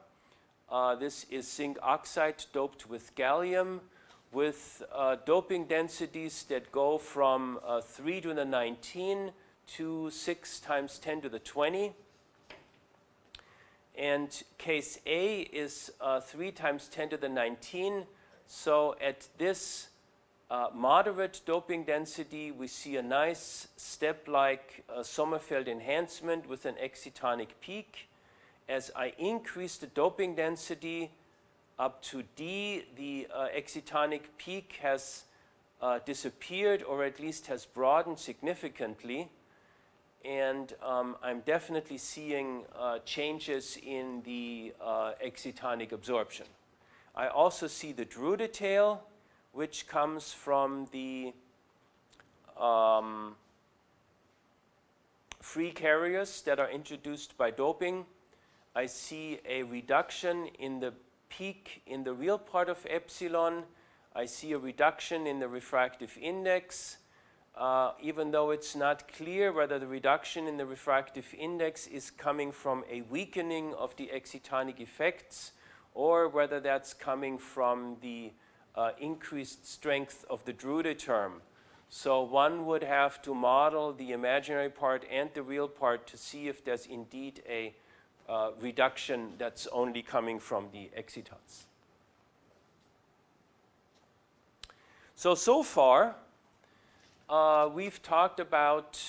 Uh, this is zinc oxide doped with gallium with uh, doping densities that go from uh, 3 to the 19 to 6 times 10 to the 20. And case A is uh, 3 times 10 to the 19. So at this uh, moderate doping density, we see a nice step-like uh, Sommerfeld enhancement with an excitonic peak. As I increase the doping density, up to D, the uh, excitonic peak has uh, disappeared or at least has broadened significantly. And um, I'm definitely seeing uh, changes in the uh, excitonic absorption. I also see the Drude tail, which comes from the um, free carriers that are introduced by doping. I see a reduction in the peak in the real part of epsilon. I see a reduction in the refractive index, uh, even though it's not clear whether the reduction in the refractive index is coming from a weakening of the excitonic effects or whether that's coming from the uh, increased strength of the Drude term. So one would have to model the imaginary part and the real part to see if there's indeed a uh, reduction that's only coming from the excitons. So, so far, uh, we've talked about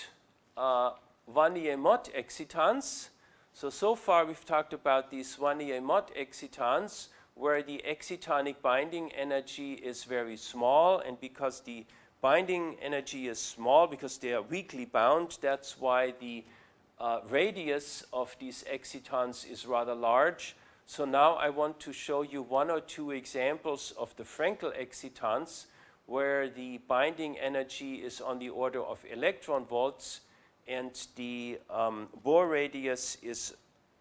uh, Wannier-Mott excitons. So, so far we've talked about these Wannier-Mott excitons where the excitonic binding energy is very small and because the binding energy is small because they are weakly bound, that's why the uh, radius of these excitons is rather large. So now I want to show you one or two examples of the Frenkel excitons where the binding energy is on the order of electron volts and the um, Bohr radius is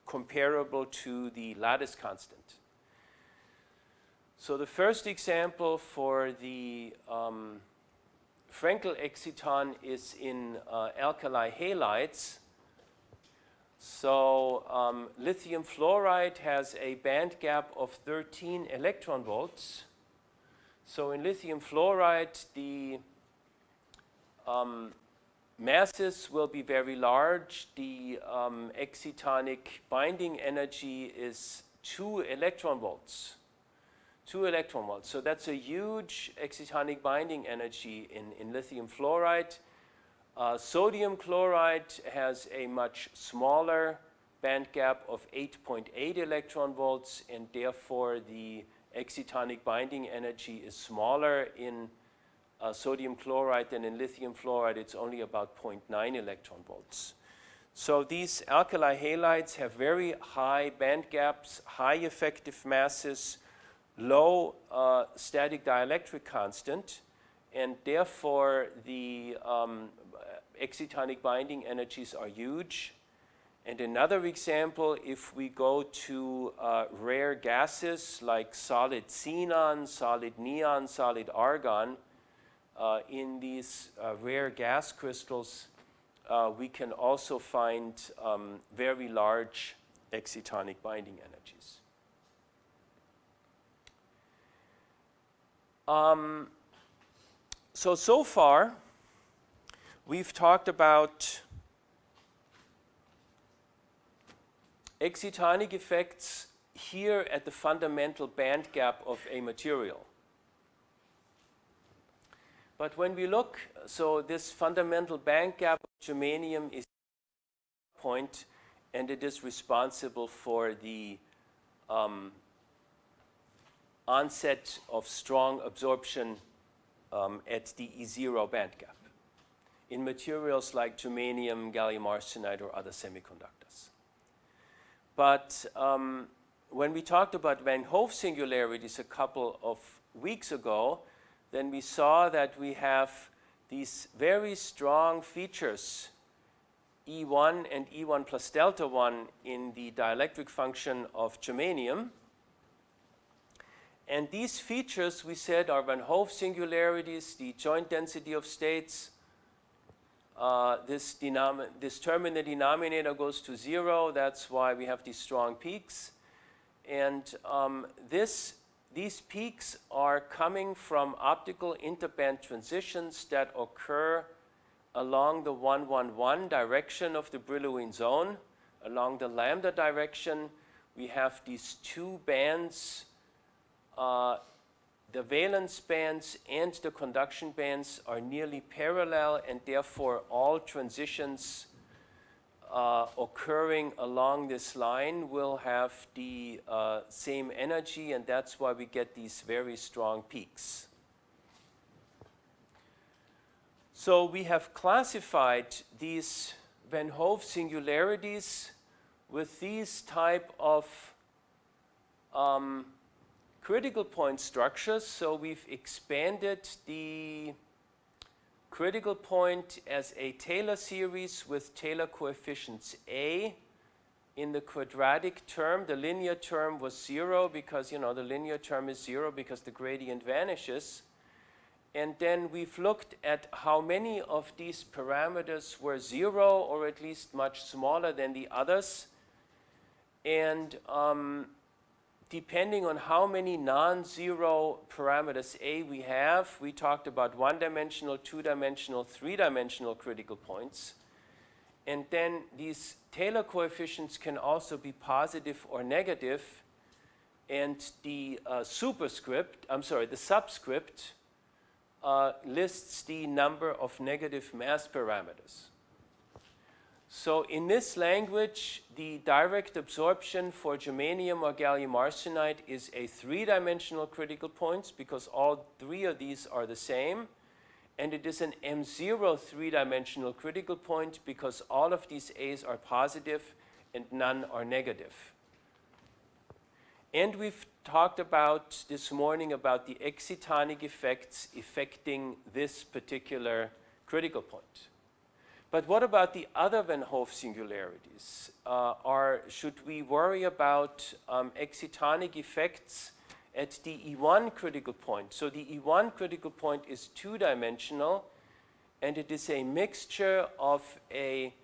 comparable to the lattice constant. So the first example for the um, Frenkel exciton is in uh, alkali halides. So um, lithium fluoride has a band gap of 13 electron volts. So in lithium fluoride, the um, masses will be very large. The um, excitonic binding energy is 2 electron volts. 2 electron volts. So that's a huge excitonic binding energy in, in lithium fluoride. Uh, sodium chloride has a much smaller band gap of 8.8 electron volts and therefore the excitonic binding energy is smaller in uh, sodium chloride and in lithium fluoride. It's only about 0.9 electron volts. So these alkali halides have very high band gaps, high effective masses, low uh, static dielectric constant, and therefore the um, excitonic binding energies are huge. And another example, if we go to uh, rare gases like solid xenon, solid neon, solid argon, in these uh, rare gas crystals, uh, we can also find um, very large excitonic binding energies. Um, so, so far, we've talked about excitonic effects here at the fundamental band gap of a material. But when we look, so this fundamental band gap of germanium is point and it is responsible for the um, onset of strong absorption um, at the E0 band gap in materials like germanium, gallium arsenide, or other semiconductors. But um, when we talked about Van Hove singularities a couple of weeks ago, then we saw that we have these very strong features, E1 and E1 plus delta 1 in the dielectric function of germanium. And these features, we said, are Van Hove singularities, the joint density of states. Uh, this, this term in the denominator goes to zero. That's why we have these strong peaks. And um, this, these peaks are coming from optical interband transitions that occur along the 111 direction of the Brillouin zone. Along the lambda direction, we have these two bands uh, the valence bands and the conduction bands are nearly parallel and therefore all transitions uh, occurring along this line will have the uh, same energy and that's why we get these very strong peaks. So we have classified these Van Hove singularities with these type of um, critical point structures. So we've expanded the critical point as a Taylor series with Taylor coefficients A. In the quadratic term, the linear term was zero because, you know, the linear term is zero because the gradient vanishes. And then we've looked at how many of these parameters were zero or at least much smaller than the others. And um, depending on how many non-zero parameters A we have, we talked about one-dimensional, two-dimensional, three-dimensional critical points. And then these Taylor coefficients can also be positive or negative. And the uh, superscript, I'm sorry, the subscript uh, lists the number of negative mass parameters. So in this language, the direct absorption for germanium or gallium arsenide is a three-dimensional critical point because all three of these are the same. And it is an M0 three-dimensional critical point because all of these A's are positive and none are negative. And we've talked about this morning about the excitonic effects affecting this particular critical point. But what about the other Van Hove singularities? Uh, are, should we worry about um, excitonic effects at the E1 critical point? So the E1 critical point is two-dimensional, and it is a mixture of a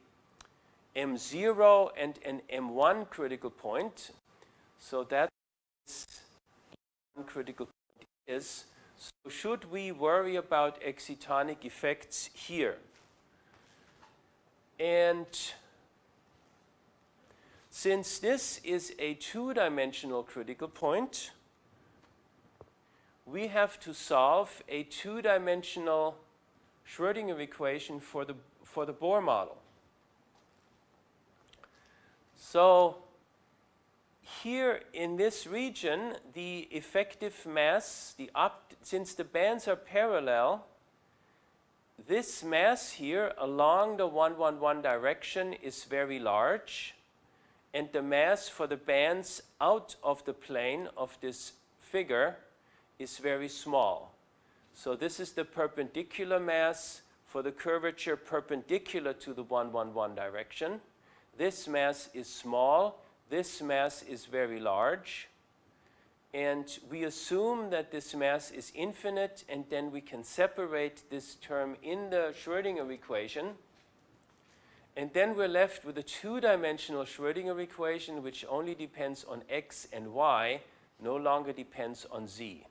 M0 and an M1 critical point. So that is critical point is. So should we worry about excitonic effects here? And since this is a two-dimensional critical point, we have to solve a two-dimensional Schrodinger equation for the, for the Bohr model. So here in this region, the effective mass, the since the bands are parallel, this mass here along the 111 direction is very large and the mass for the bands out of the plane of this figure is very small. So this is the perpendicular mass for the curvature perpendicular to the 111 direction. this mass is small, this mass is very large, and we assume that this mass is infinite, and then we can separate this term in the Schrödinger equation. And then we're left with a two-dimensional Schrödinger equation which only depends on x and y, no longer depends on z.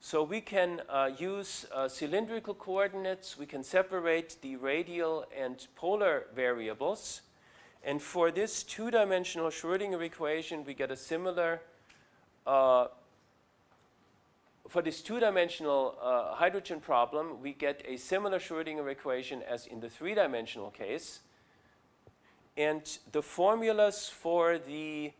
So we can uh, use uh, cylindrical coordinates, we can separate the radial and polar variables. And for this two-dimensional Schrödinger equation, we get a similar for this two-dimensional uh, hydrogen problem, we get a similar Schrodinger equation as in the three-dimensional case. And the formulas for the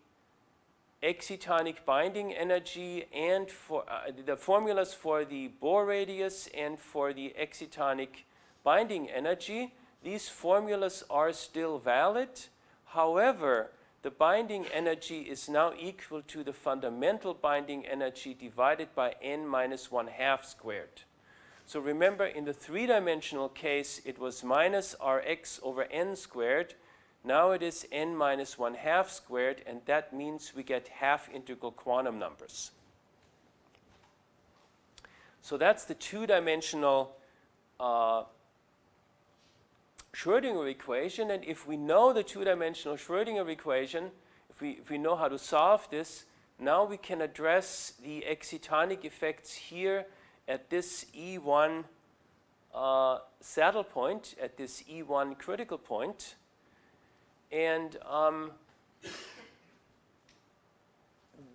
excitonic binding energy and for uh, the formulas for the Bohr radius and for the excitonic binding energy, these formulas are still valid. However, the binding energy is now equal to the fundamental binding energy divided by n minus 1 half squared. So remember in the three-dimensional case it was minus rx over n squared. Now it is n minus 1 half squared and that means we get half integral quantum numbers. So that's the two-dimensional uh, Schrödinger equation. And if we know the two-dimensional Schrödinger equation, if we, if we know how to solve this, now we can address the excitonic effects here at this E1 uh, saddle point, at this E1 critical point. And um,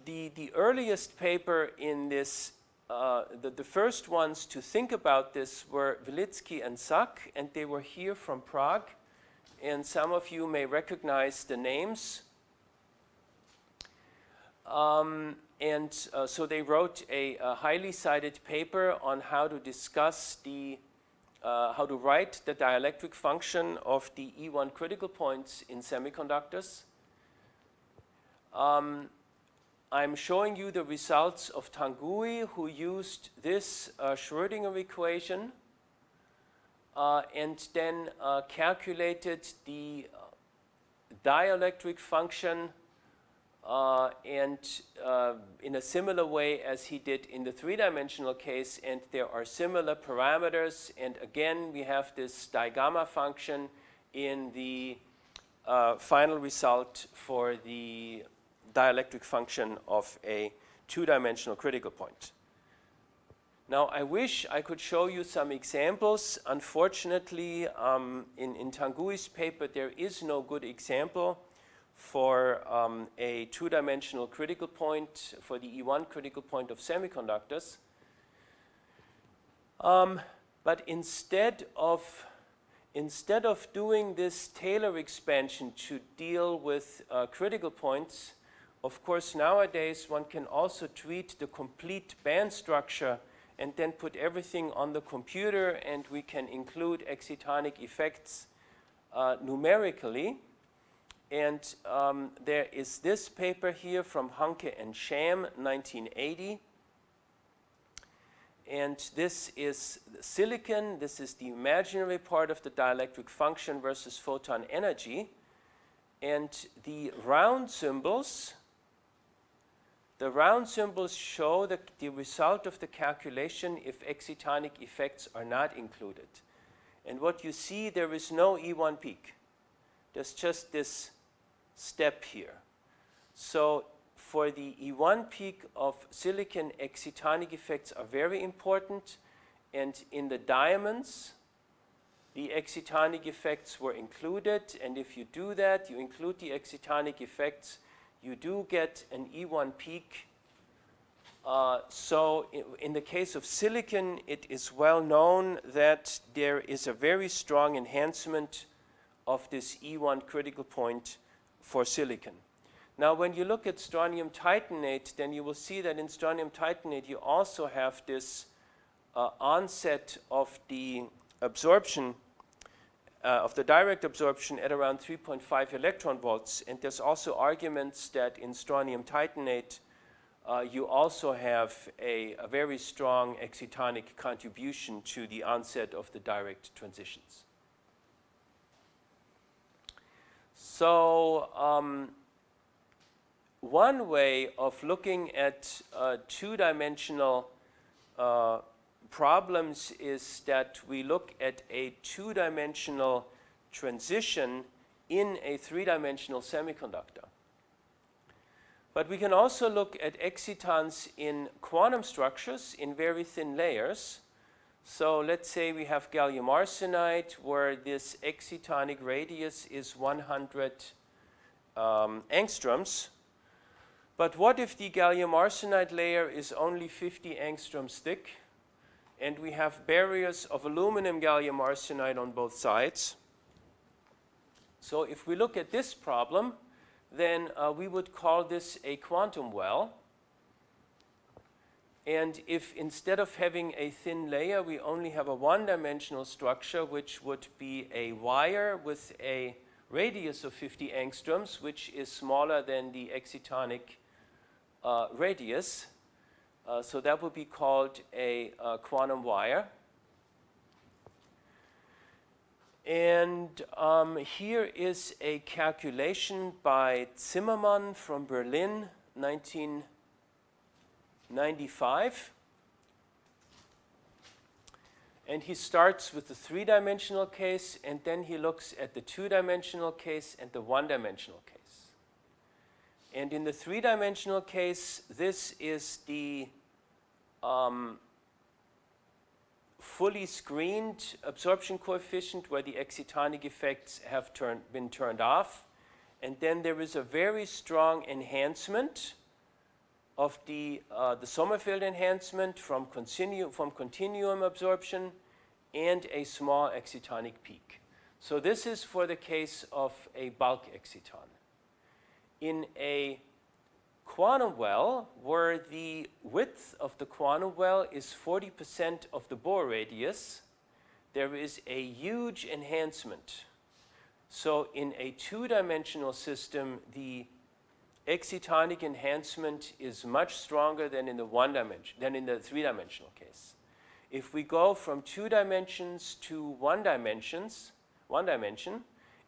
the, the earliest paper in this uh, the, the, first ones to think about this were Velický and Sak, and they were here from Prague. And some of you may recognize the names. Um, and uh, so they wrote a, a, highly cited paper on how to discuss the, uh, how to write the dielectric function of the E1 critical points in semiconductors. Um, I'm showing you the results of Tanguy who used this uh, Schrödinger equation uh, and then uh, calculated the uh, dielectric function uh, and uh, in a similar way as he did in the three-dimensional case and there are similar parameters. And again we have this digamma function in the final result for the dielectric function of a two-dimensional critical point. Now, I wish I could show you some examples. Unfortunately, um, in, in Tanguy's paper, there is no good example for um, a two-dimensional critical point, for the E1 critical point of semiconductors. Um, but instead of instead of doing this Taylor expansion to deal with uh, critical points, of course, nowadays one can also treat the complete band structure and then put everything on the computer and we can include excitonic effects uh, numerically. And um, there is this paper here from Hanke and Sham, 1980. And this is silicon. This is the imaginary part of the dielectric function versus photon energy. And the round symbols the round symbols show the, the result of the calculation if excitonic effects are not included. And what you see, there is no E1 peak. There's just this step here. So for the E1 peak of silicon, excitonic effects are very important. And in the diamonds, the excitonic effects were included. And if you do that, you include the excitonic effects, you do get an E1 peak. Uh, so in, the case of silicon, it is well known that there is a very strong enhancement of this E1 critical point for silicon. Now, when you look at strontium titanate, then you will see that in strontium titanate, you also have this uh, onset of the absorption uh, of the direct absorption at around 3.5 electron volts. And there's also arguments that in strontium titanate, uh, you also have a, a, very strong excitonic contribution to the onset of the direct transitions. So um, one way of looking at uh, two-dimensional uh, problems is that we look at a two-dimensional transition in a three-dimensional semiconductor. But we can also look at excitons in quantum structures in very thin layers. So let's say we have gallium arsenide where this excitonic radius is 100 um, angstroms. But what if the gallium arsenide layer is only 50 angstroms thick and we have barriers of aluminum gallium arsenide on both sides? So if we look at this problem, then uh, we would call this a quantum well. And if instead of having a thin layer, we only have a one-dimensional structure, which would be a wire with a radius of 50 angstroms, which is smaller than the excitonic uh, radius. Uh, so that would be called a uh, quantum wire. And um, here is a calculation by Zimmermann from Berlin, 1995. And he starts with the three-dimensional case, and then he looks at the two-dimensional case and the one-dimensional case. And in the three-dimensional case, this is the um, fully screened absorption coefficient where the excitonic effects have turn, been turned off. And then there is a very strong enhancement of the, uh, the Sommerfeld enhancement from, continu from continuum absorption and a small excitonic peak. So this is for the case of a bulk exciton. In a quantum well where the width of the quantum well is 40% of the Bohr radius, there is a huge enhancement. So in a two-dimensional system, the excitonic enhancement is much stronger than in the one dimension, than in the three-dimensional case. If we go from two dimensions to one dimensions, one dimension,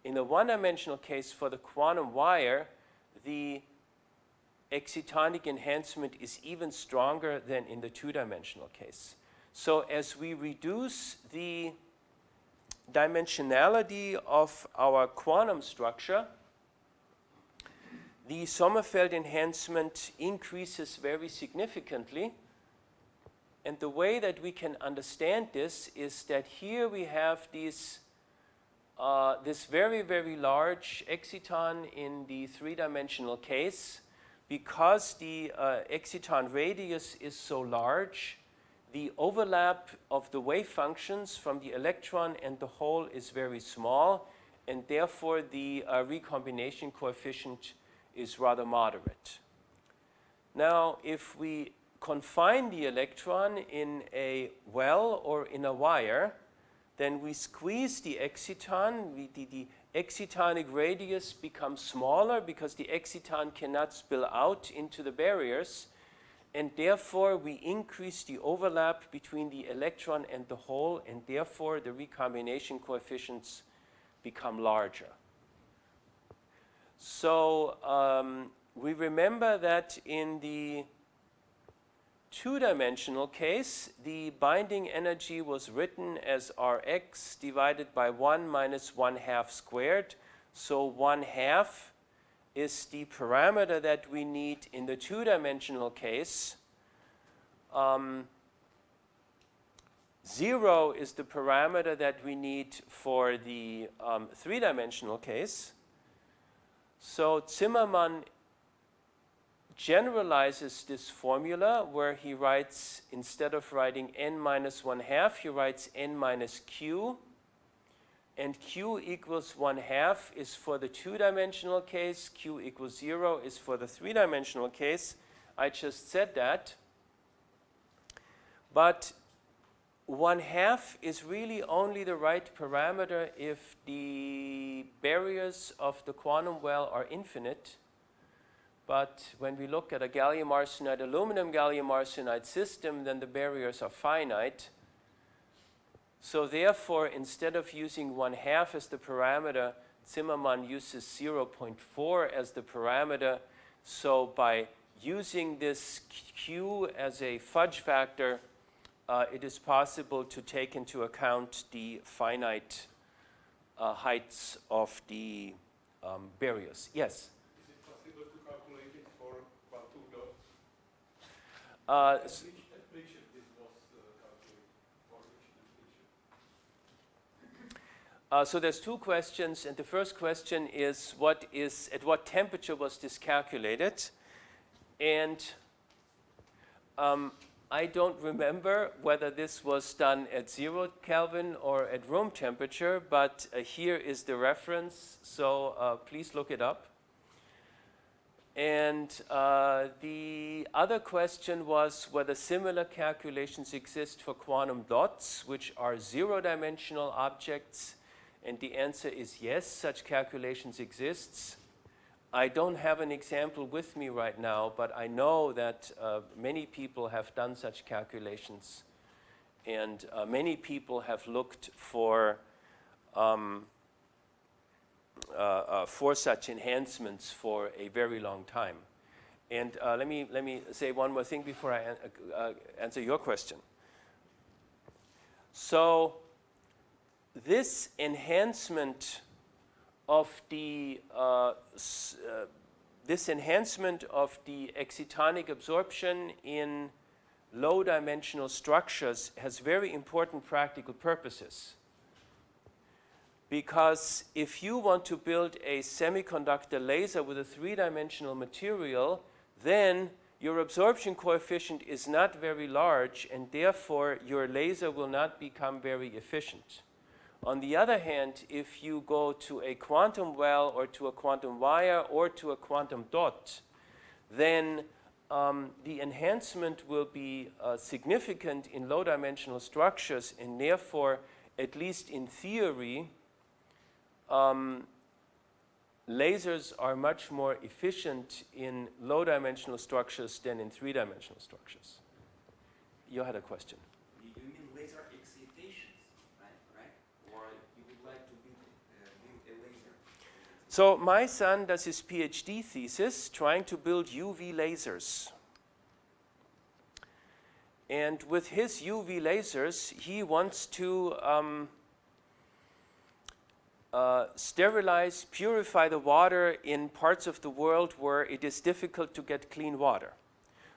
in the one-dimensional case for the quantum wire, the excitonic enhancement is even stronger than in the two-dimensional case. So as we reduce the dimensionality of our quantum structure, the Sommerfeld enhancement increases very significantly. And the way that we can understand this is that here we have these, uh, this very, very large exciton in the three-dimensional case because the uh, exciton radius is so large, the overlap of the wave functions from the electron and the hole is very small, and therefore the uh, recombination coefficient is rather moderate. Now, if we confine the electron in a well or in a wire, then we squeeze the exciton, we, the, the excitonic radius becomes smaller because the exciton cannot spill out into the barriers and therefore we increase the overlap between the electron and the hole and therefore the recombination coefficients become larger. So um, we remember that in the two-dimensional case, the binding energy was written as Rx divided by 1 minus 1 half squared. So 1 half is the parameter that we need in the two-dimensional case. Um, 0 is the parameter that we need for the um, three-dimensional case. So Zimmermann generalizes this formula where he writes, instead of writing n minus 1 half, he writes n minus q. And q equals 1 half is for the two-dimensional case, q equals 0 is for the three-dimensional case. I just said that. But 1 half is really only the right parameter if the barriers of the quantum well are infinite but when we look at a gallium arsenide, aluminum gallium arsenide system, then the barriers are finite. So therefore, instead of using one half as the parameter, Zimmermann uses 0.4 as the parameter. So by using this q as a fudge factor, uh, it is possible to take into account the finite uh, heights of the um, barriers. Yes? Is it possible to calculate it for quantum dots? Uh, At which temperature this was uh, calculated? For which temperature? Uh, so there's two questions, and the first question is what is at what temperature was this calculated? And um, I don't remember whether this was done at zero Kelvin or at room temperature, but uh, here is the reference, so uh, please look it up. And uh, the other question was whether similar calculations exist for quantum dots, which are zero-dimensional objects. And the answer is yes, such calculations exist. I don't have an example with me right now, but I know that uh, many people have done such calculations. And uh, many people have looked for um, for such enhancements for a very long time. And uh, let, me, let me say one more thing before I an uh, answer your question. So this enhancement of the uh, this enhancement of the excitonic absorption in low dimensional structures has very important practical purposes because if you want to build a semiconductor laser with a three-dimensional material, then your absorption coefficient is not very large, and therefore your laser will not become very efficient. On the other hand, if you go to a quantum well or to a quantum wire or to a quantum dot, then um, the enhancement will be uh, significant in low-dimensional structures, and therefore, at least in theory, um, lasers are much more efficient in low-dimensional structures than in three-dimensional structures. You had a question. You mean laser excitations, right? right? Or you would like to build, uh, build a laser? So my son does his PhD thesis trying to build UV lasers. And with his UV lasers, he wants to um, uh, sterilize, purify the water in parts of the world where it is difficult to get clean water.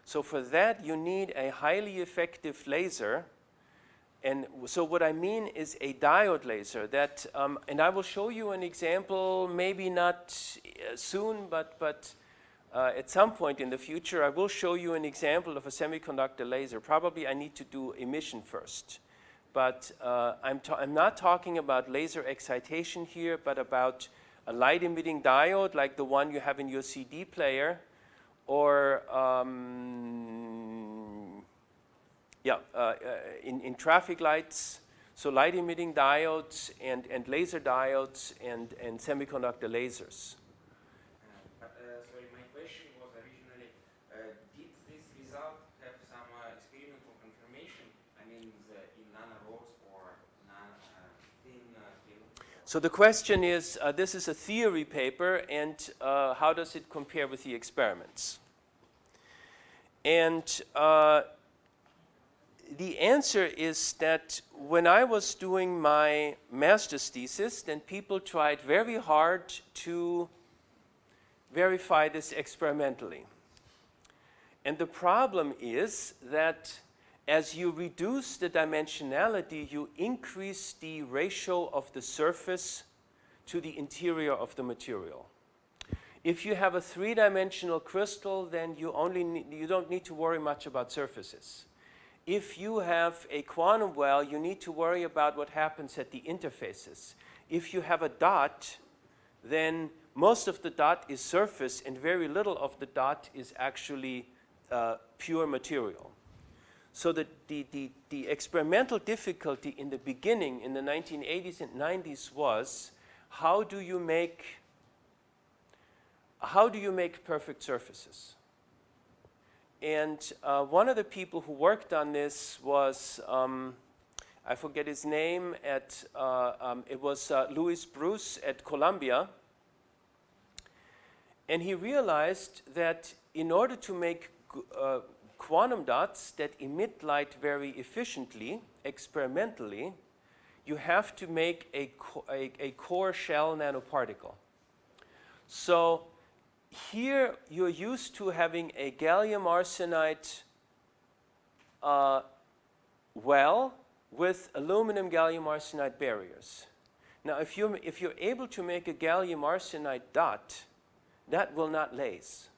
So for that, you need a highly effective laser. And so what I mean is a diode laser that, um, and I will show you an example, maybe not uh, soon, but, but uh, at some point in the future, I will show you an example of a semiconductor laser. Probably I need to do emission first but uh, I'm, I'm, not talking about laser excitation here, but about a light emitting diode like the one you have in your CD player, or um, yeah, uh, uh, in, in traffic lights, so light emitting diodes and, and laser diodes and, and semiconductor lasers. So the question is, uh, this is a theory paper, and uh, how does it compare with the experiments? And uh, the answer is that when I was doing my master's thesis, then people tried very hard to verify this experimentally. And the problem is that as you reduce the dimensionality, you increase the ratio of the surface to the interior of the material. If you have a three-dimensional crystal, then you, only need, you don't need to worry much about surfaces. If you have a quantum well, you need to worry about what happens at the interfaces. If you have a dot, then most of the dot is surface and very little of the dot is actually uh, pure material. So the, the, the, the, experimental difficulty in the beginning, in the 1980s and 90s was, how do you make, how do you make perfect surfaces? And uh, one of the people who worked on this was, um, I forget his name, at, uh, um, it was uh, Louis Brus at Columbia. And he realized that in order to make uh, quantum dots that emit light very efficiently, experimentally, you have to make a, a, a core shell nanoparticle. So here you're used to having a gallium arsenide uh, well with aluminum gallium arsenide barriers. Now if you're, if you're able to make a gallium arsenide dot, that will not laze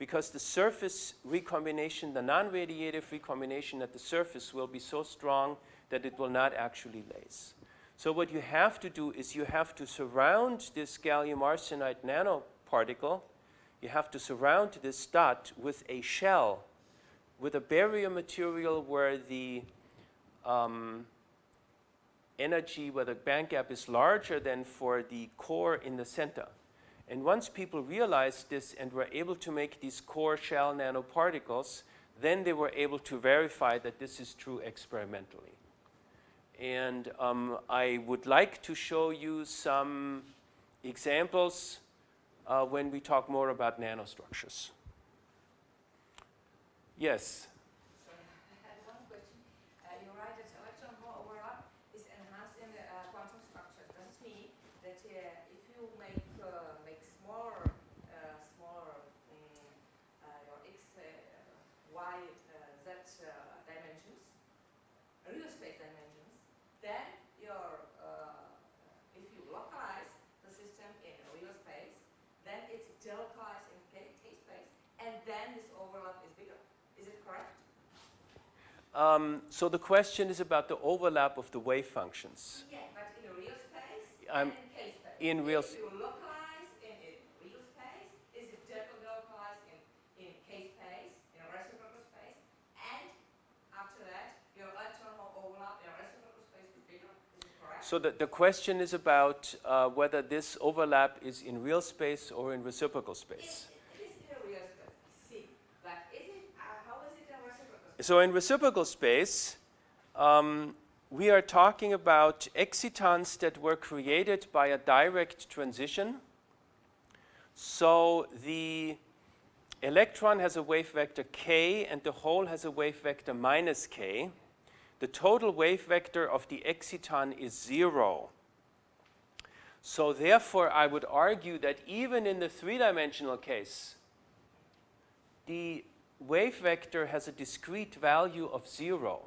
because the surface recombination, the non-radiative recombination at the surface will be so strong that it will not actually laze. So what you have to do is you have to surround this gallium arsenide nanoparticle, you have to surround this dot with a shell, with a barrier material where the um, energy, where the band gap is larger than for the core in the center. And once people realized this and were able to make these core shell nanoparticles, then they were able to verify that this is true experimentally. And um, I would like to show you some examples uh, when we talk more about nanostructures. Yes? Sorry, I had one question. Uh, you write that electron hole overlap is enhanced in the uh, quantum structure. Does it mean that uh, if you make uh, make smaller uh, smaller mm, uh, your x, uh, y, uh, z uh, dimensions, real space dimensions, then your uh, if you localize the system in real space, then it's delocalized in k, k space, and then this overlap is bigger. Is it correct? Um, so the question is about the overlap of the wave functions. Yeah, but in a real space I'm- and in K space. in real you localize in a real space, is it delocalized in, in K space, in reciprocal space, and after that, your electron hole overlap in reciprocal space is bigger? Is? So the, the question is about uh, whether this overlap is in real space or in reciprocal space. it is in a real space, see, but is it, uh, how is it in reciprocal space? So in reciprocal space, um, we are talking about excitons that were created by a direct transition. So the electron has a wave vector k and the hole has a wave vector minus k. The total wave vector of the exciton is zero. So therefore, I would argue that even in the three-dimensional case, the wave vector has a discrete value of zero.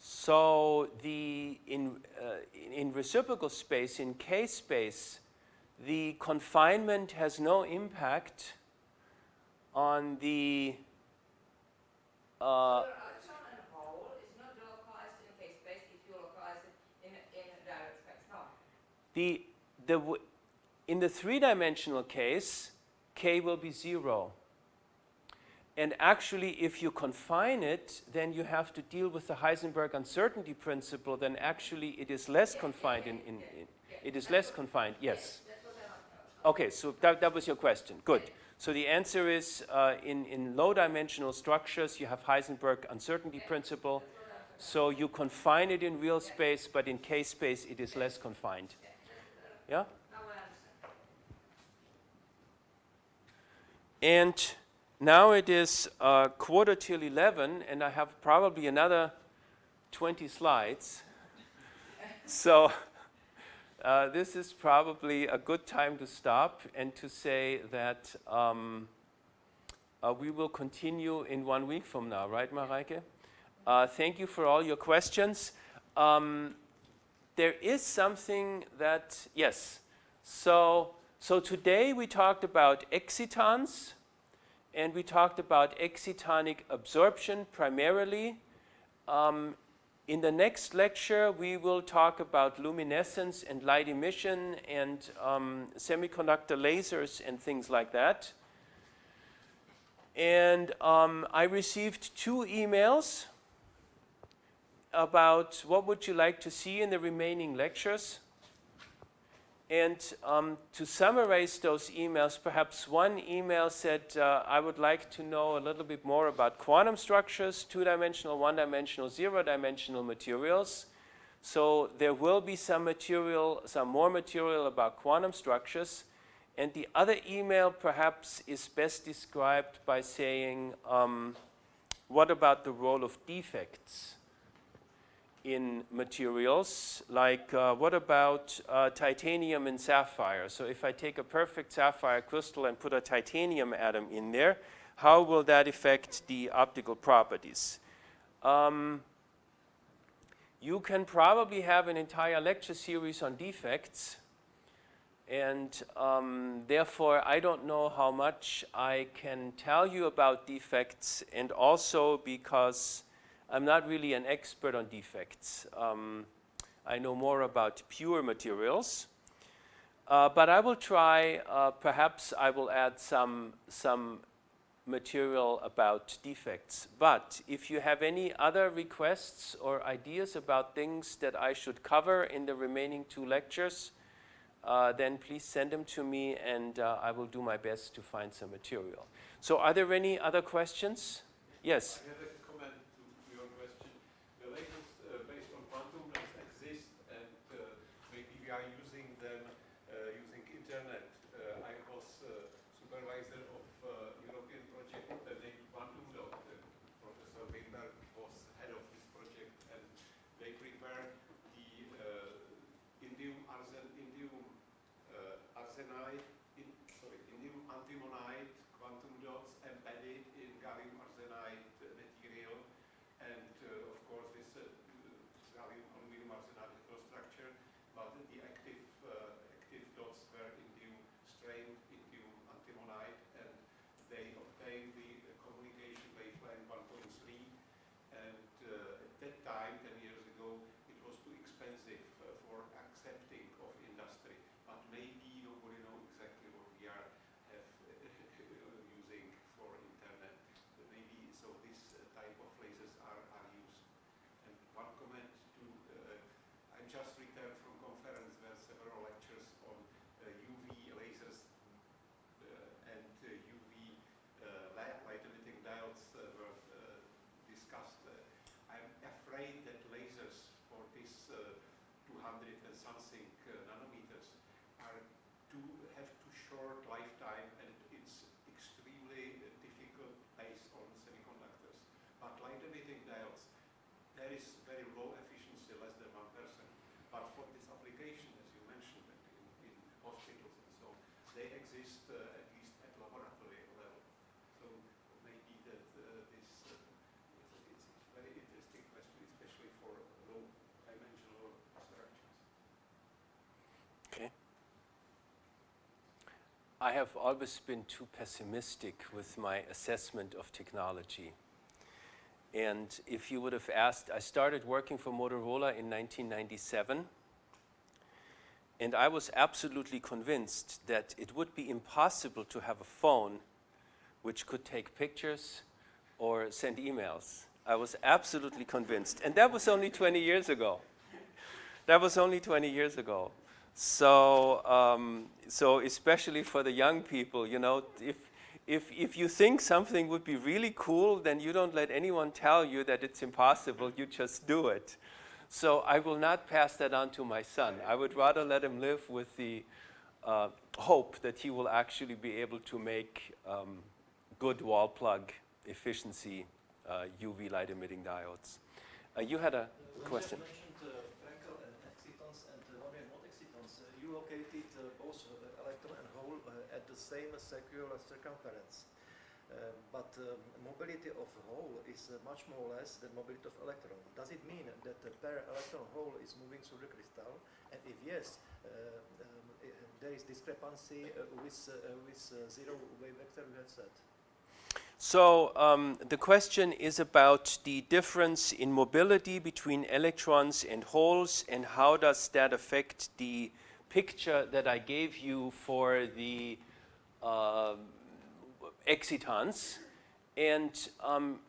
So the in, uh, in reciprocal space, in K space, the confinement has no impact on the uh, Your electron and hole is not delocalized in K space if you localize it in, a- in a direct space, no. the, the w- in the three-dimensional case, k will be zero. And actually, if you confine it, then you have to deal with the Heisenberg uncertainty principle, then actually it is less confined in, in, in- it is less confined, yes. Okay, so that, that was your question, good. So the answer is, uh, in, in low-dimensional structures, you have Heisenberg uncertainty principle, so you confine it in real space, but in K space, it is less confined. Yeah? Now I understand. And now it is uh, quarter till 11, and I have probably another 20 slides. so uh, this is probably a good time to stop and to say that um, uh, we will continue in one week from now, right, Mareike? Uh, thank you for all your questions. Um, there is something that, yes. So, so today we talked about excitons, and we talked about excitonic absorption primarily. Um, in the next lecture, we will talk about luminescence and light emission and um, semiconductor lasers and things like that. And um, I received two emails about what would you like to see in the remaining lectures. And um, to summarize those emails, perhaps one email said, uh, I would like to know a little bit more about quantum structures, two-dimensional, one-dimensional, zero-dimensional materials. So there will be some material, some more material about quantum structures. And the other email perhaps is best described by saying, um, what about the role of defects? In materials, like uh, what about uh, titanium and sapphire? So if I take a perfect sapphire crystal and put a titanium atom in there, how will that affect the optical properties? Um, you can probably have an entire lecture series on defects, and um, therefore I don't know how much I can tell you about defects, and also because I'm not really an expert on defects. Um, I know more about pure materials. Uh, but I will try, uh, perhaps I will add some, some material about defects. But if you have any other requests or ideas about things that I should cover in the remaining two lectures, uh, then please send them to me and uh, I will do my best to find some material. So are there any other questions? Yes? I have always been too pessimistic with my assessment of technology. And if you would have asked, I started working for Motorola in 1997, and I was absolutely convinced that it would be impossible to have a phone which could take pictures or send emails. I was absolutely convinced. And that was only 20 years ago. That was only 20 years ago. So, um, so especially for the young people, you know, if, if, if you think something would be really cool, then you don't let anyone tell you that it's impossible, you just do it. So I will not pass that on to my son. I would rather let him live with the uh, hope that he will actually be able to make um, good wall plug efficiency uh, UV light emitting diodes. Uh, you had a question. You mentioned uh, Frenkel and excitons and uh, non not excitons. Uh, you located uh, both uh, electron and hole uh, at the same as circular circumference. Uh, but um, mobility of hole is uh, much more or less than mobility of electron. Does it mean that the per electron hole is moving through the crystal? And if yes, uh, um, i- there is discrepancy uh, with, uh, with uh, zero wave vector you have said. So um, the question is about the difference in mobility between electrons and holes and how does that affect the picture that I gave you for the uh, excitons. And um,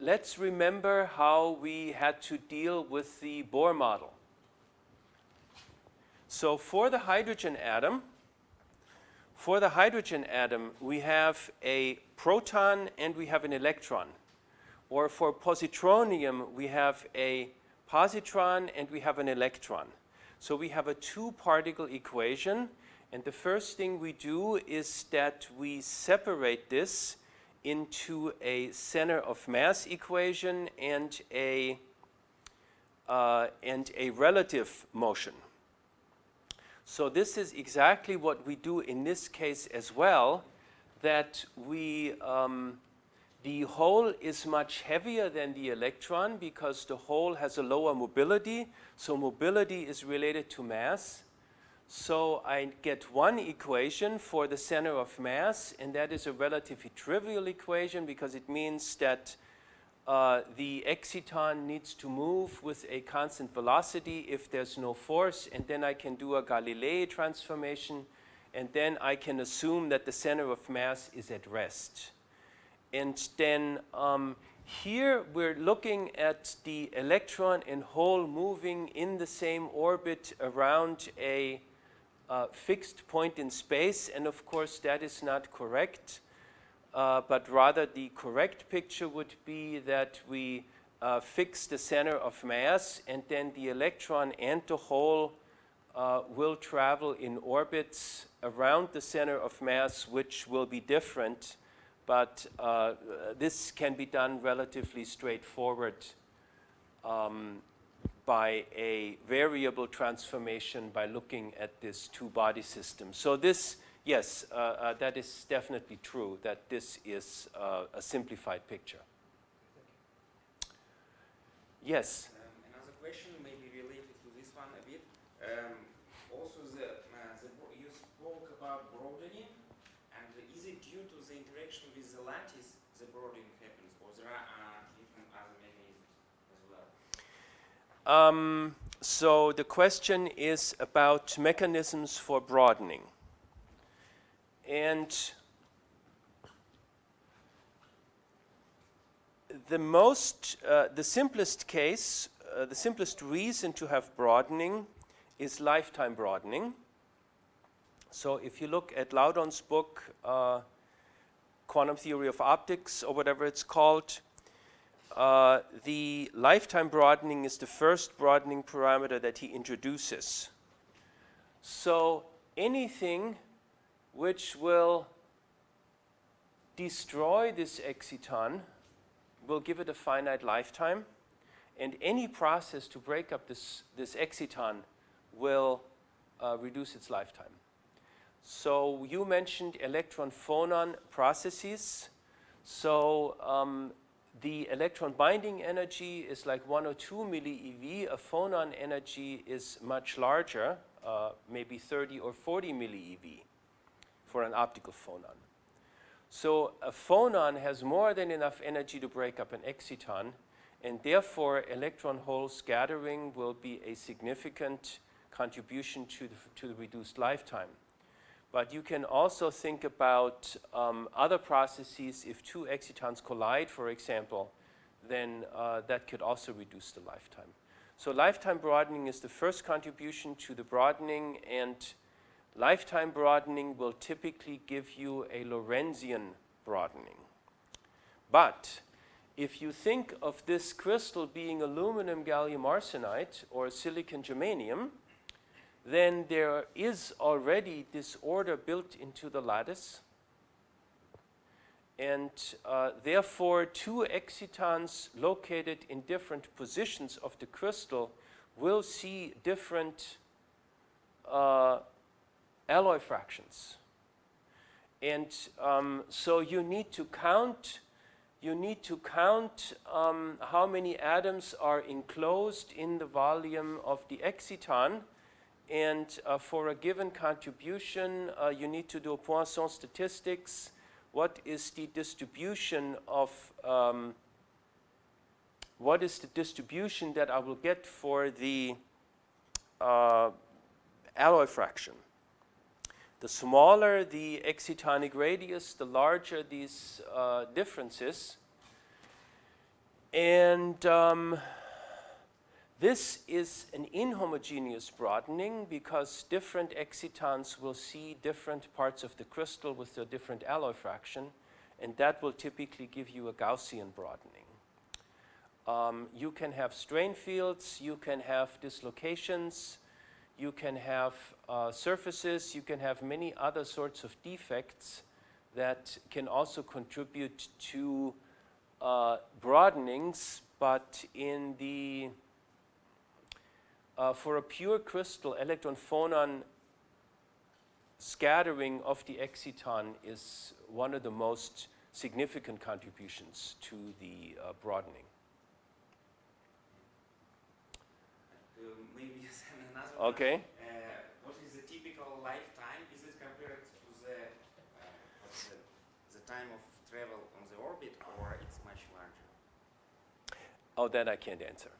let's remember how we had to deal with the Bohr model. So for the hydrogen atom, for the hydrogen atom, we have a proton and we have an electron. Or for positronium, we have a positron and we have an electron. So we have a two-particle equation, and the first thing we do is that we separate this into a center of mass equation and a, uh, and a relative motion. So this is exactly what we do in this case as well, that we, um, the hole is much heavier than the electron because the hole has a lower mobility. So mobility is related to mass. So I get one equation for the center of mass, and that is a relatively trivial equation because it means that uh, the exciton needs to move with a constant velocity if there's no force, and then I can do a Galilei transformation, and then I can assume that the center of mass is at rest. And then um, here we're looking at the electron and hole moving in the same orbit around a uh, fixed point in space, and of course that is not correct. Uh, but rather the correct picture would be that we uh, fix the center of mass and then the electron and the hole uh, will travel in orbits around the center of mass which will be different but uh, this can be done relatively straightforward. Um, by a variable transformation by looking at this two-body system. So this yes, uh, uh, that is definitely true, that this is uh, a simplified picture. Yes? Um, another question may be related to this one a bit. Um, also, the, uh, the, you spoke about broadening, and is it due to the interaction with the lattice the broadening happens, or there are uh, different other mechanisms as well? Um, so the question is about mechanisms for broadening. And the most, uh, the simplest case, uh, the simplest reason to have broadening is lifetime broadening. So if you look at Loudon's book, uh, Quantum Theory of Optics, or whatever it's called, uh, the lifetime broadening is the first broadening parameter that he introduces. So anything which will destroy this exciton, will give it a finite lifetime, and any process to break up this, this exciton will uh, reduce its lifetime. So you mentioned electron phonon processes. So um, the electron binding energy is like 1 or 2 millieV. A phonon energy is much larger, uh, maybe 30 or 40 millieV for an optical phonon. So a phonon has more than enough energy to break up an exciton, and therefore electron hole scattering will be a significant contribution to the, to the reduced lifetime. But you can also think about um, other processes. If two excitons collide, for example, then uh, that could also reduce the lifetime. So lifetime broadening is the first contribution to the broadening and Lifetime broadening will typically give you a Lorentzian broadening. But if you think of this crystal being aluminum gallium arsenide or silicon germanium, then there is already this order built into the lattice. And uh, therefore, two excitons located in different positions of the crystal will see different uh, alloy fractions. And um, so you need to count, you need to count um, how many atoms are enclosed in the volume of the exciton. And uh, for a given contribution, uh, you need to do Poisson statistics. What is the distribution of, um, what is the distribution that I will get for the uh, alloy fraction? The smaller the excitonic radius, the larger these uh, differences. And um, This is an inhomogeneous broadening because different excitons will see different parts of the crystal with their different alloy fraction, and that will typically give you a Gaussian broadening. Um, you can have strain fields, you can have dislocations, you can have uh, surfaces, you can have many other sorts of defects that can also contribute to uh, broadenings, but in the, uh, for a pure crystal, electron phonon scattering of the exciton is one of the most significant contributions to the uh, broadening. Uh, maybe another one. Okay? Uh, what is the typical lifetime? Is it compared to the, uh, the, the time of travel on the orbit or it's much larger? Oh, that I can't answer.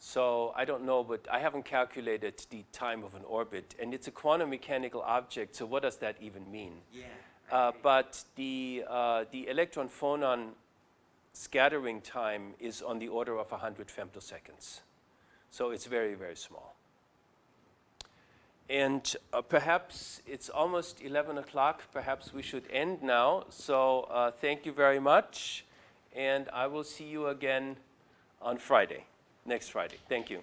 So I don't know, but I haven't calculated the time of an orbit, and it's a quantum mechanical object, so what does that even mean? Yeah. Uh, but the, uh, the electron phonon scattering time is on the order of 100 femtoseconds. So it's very, very small. And uh, perhaps it's almost 11 o'clock. Perhaps we should end now. So uh, thank you very much. And I will see you again on Friday, next Friday. Thank you.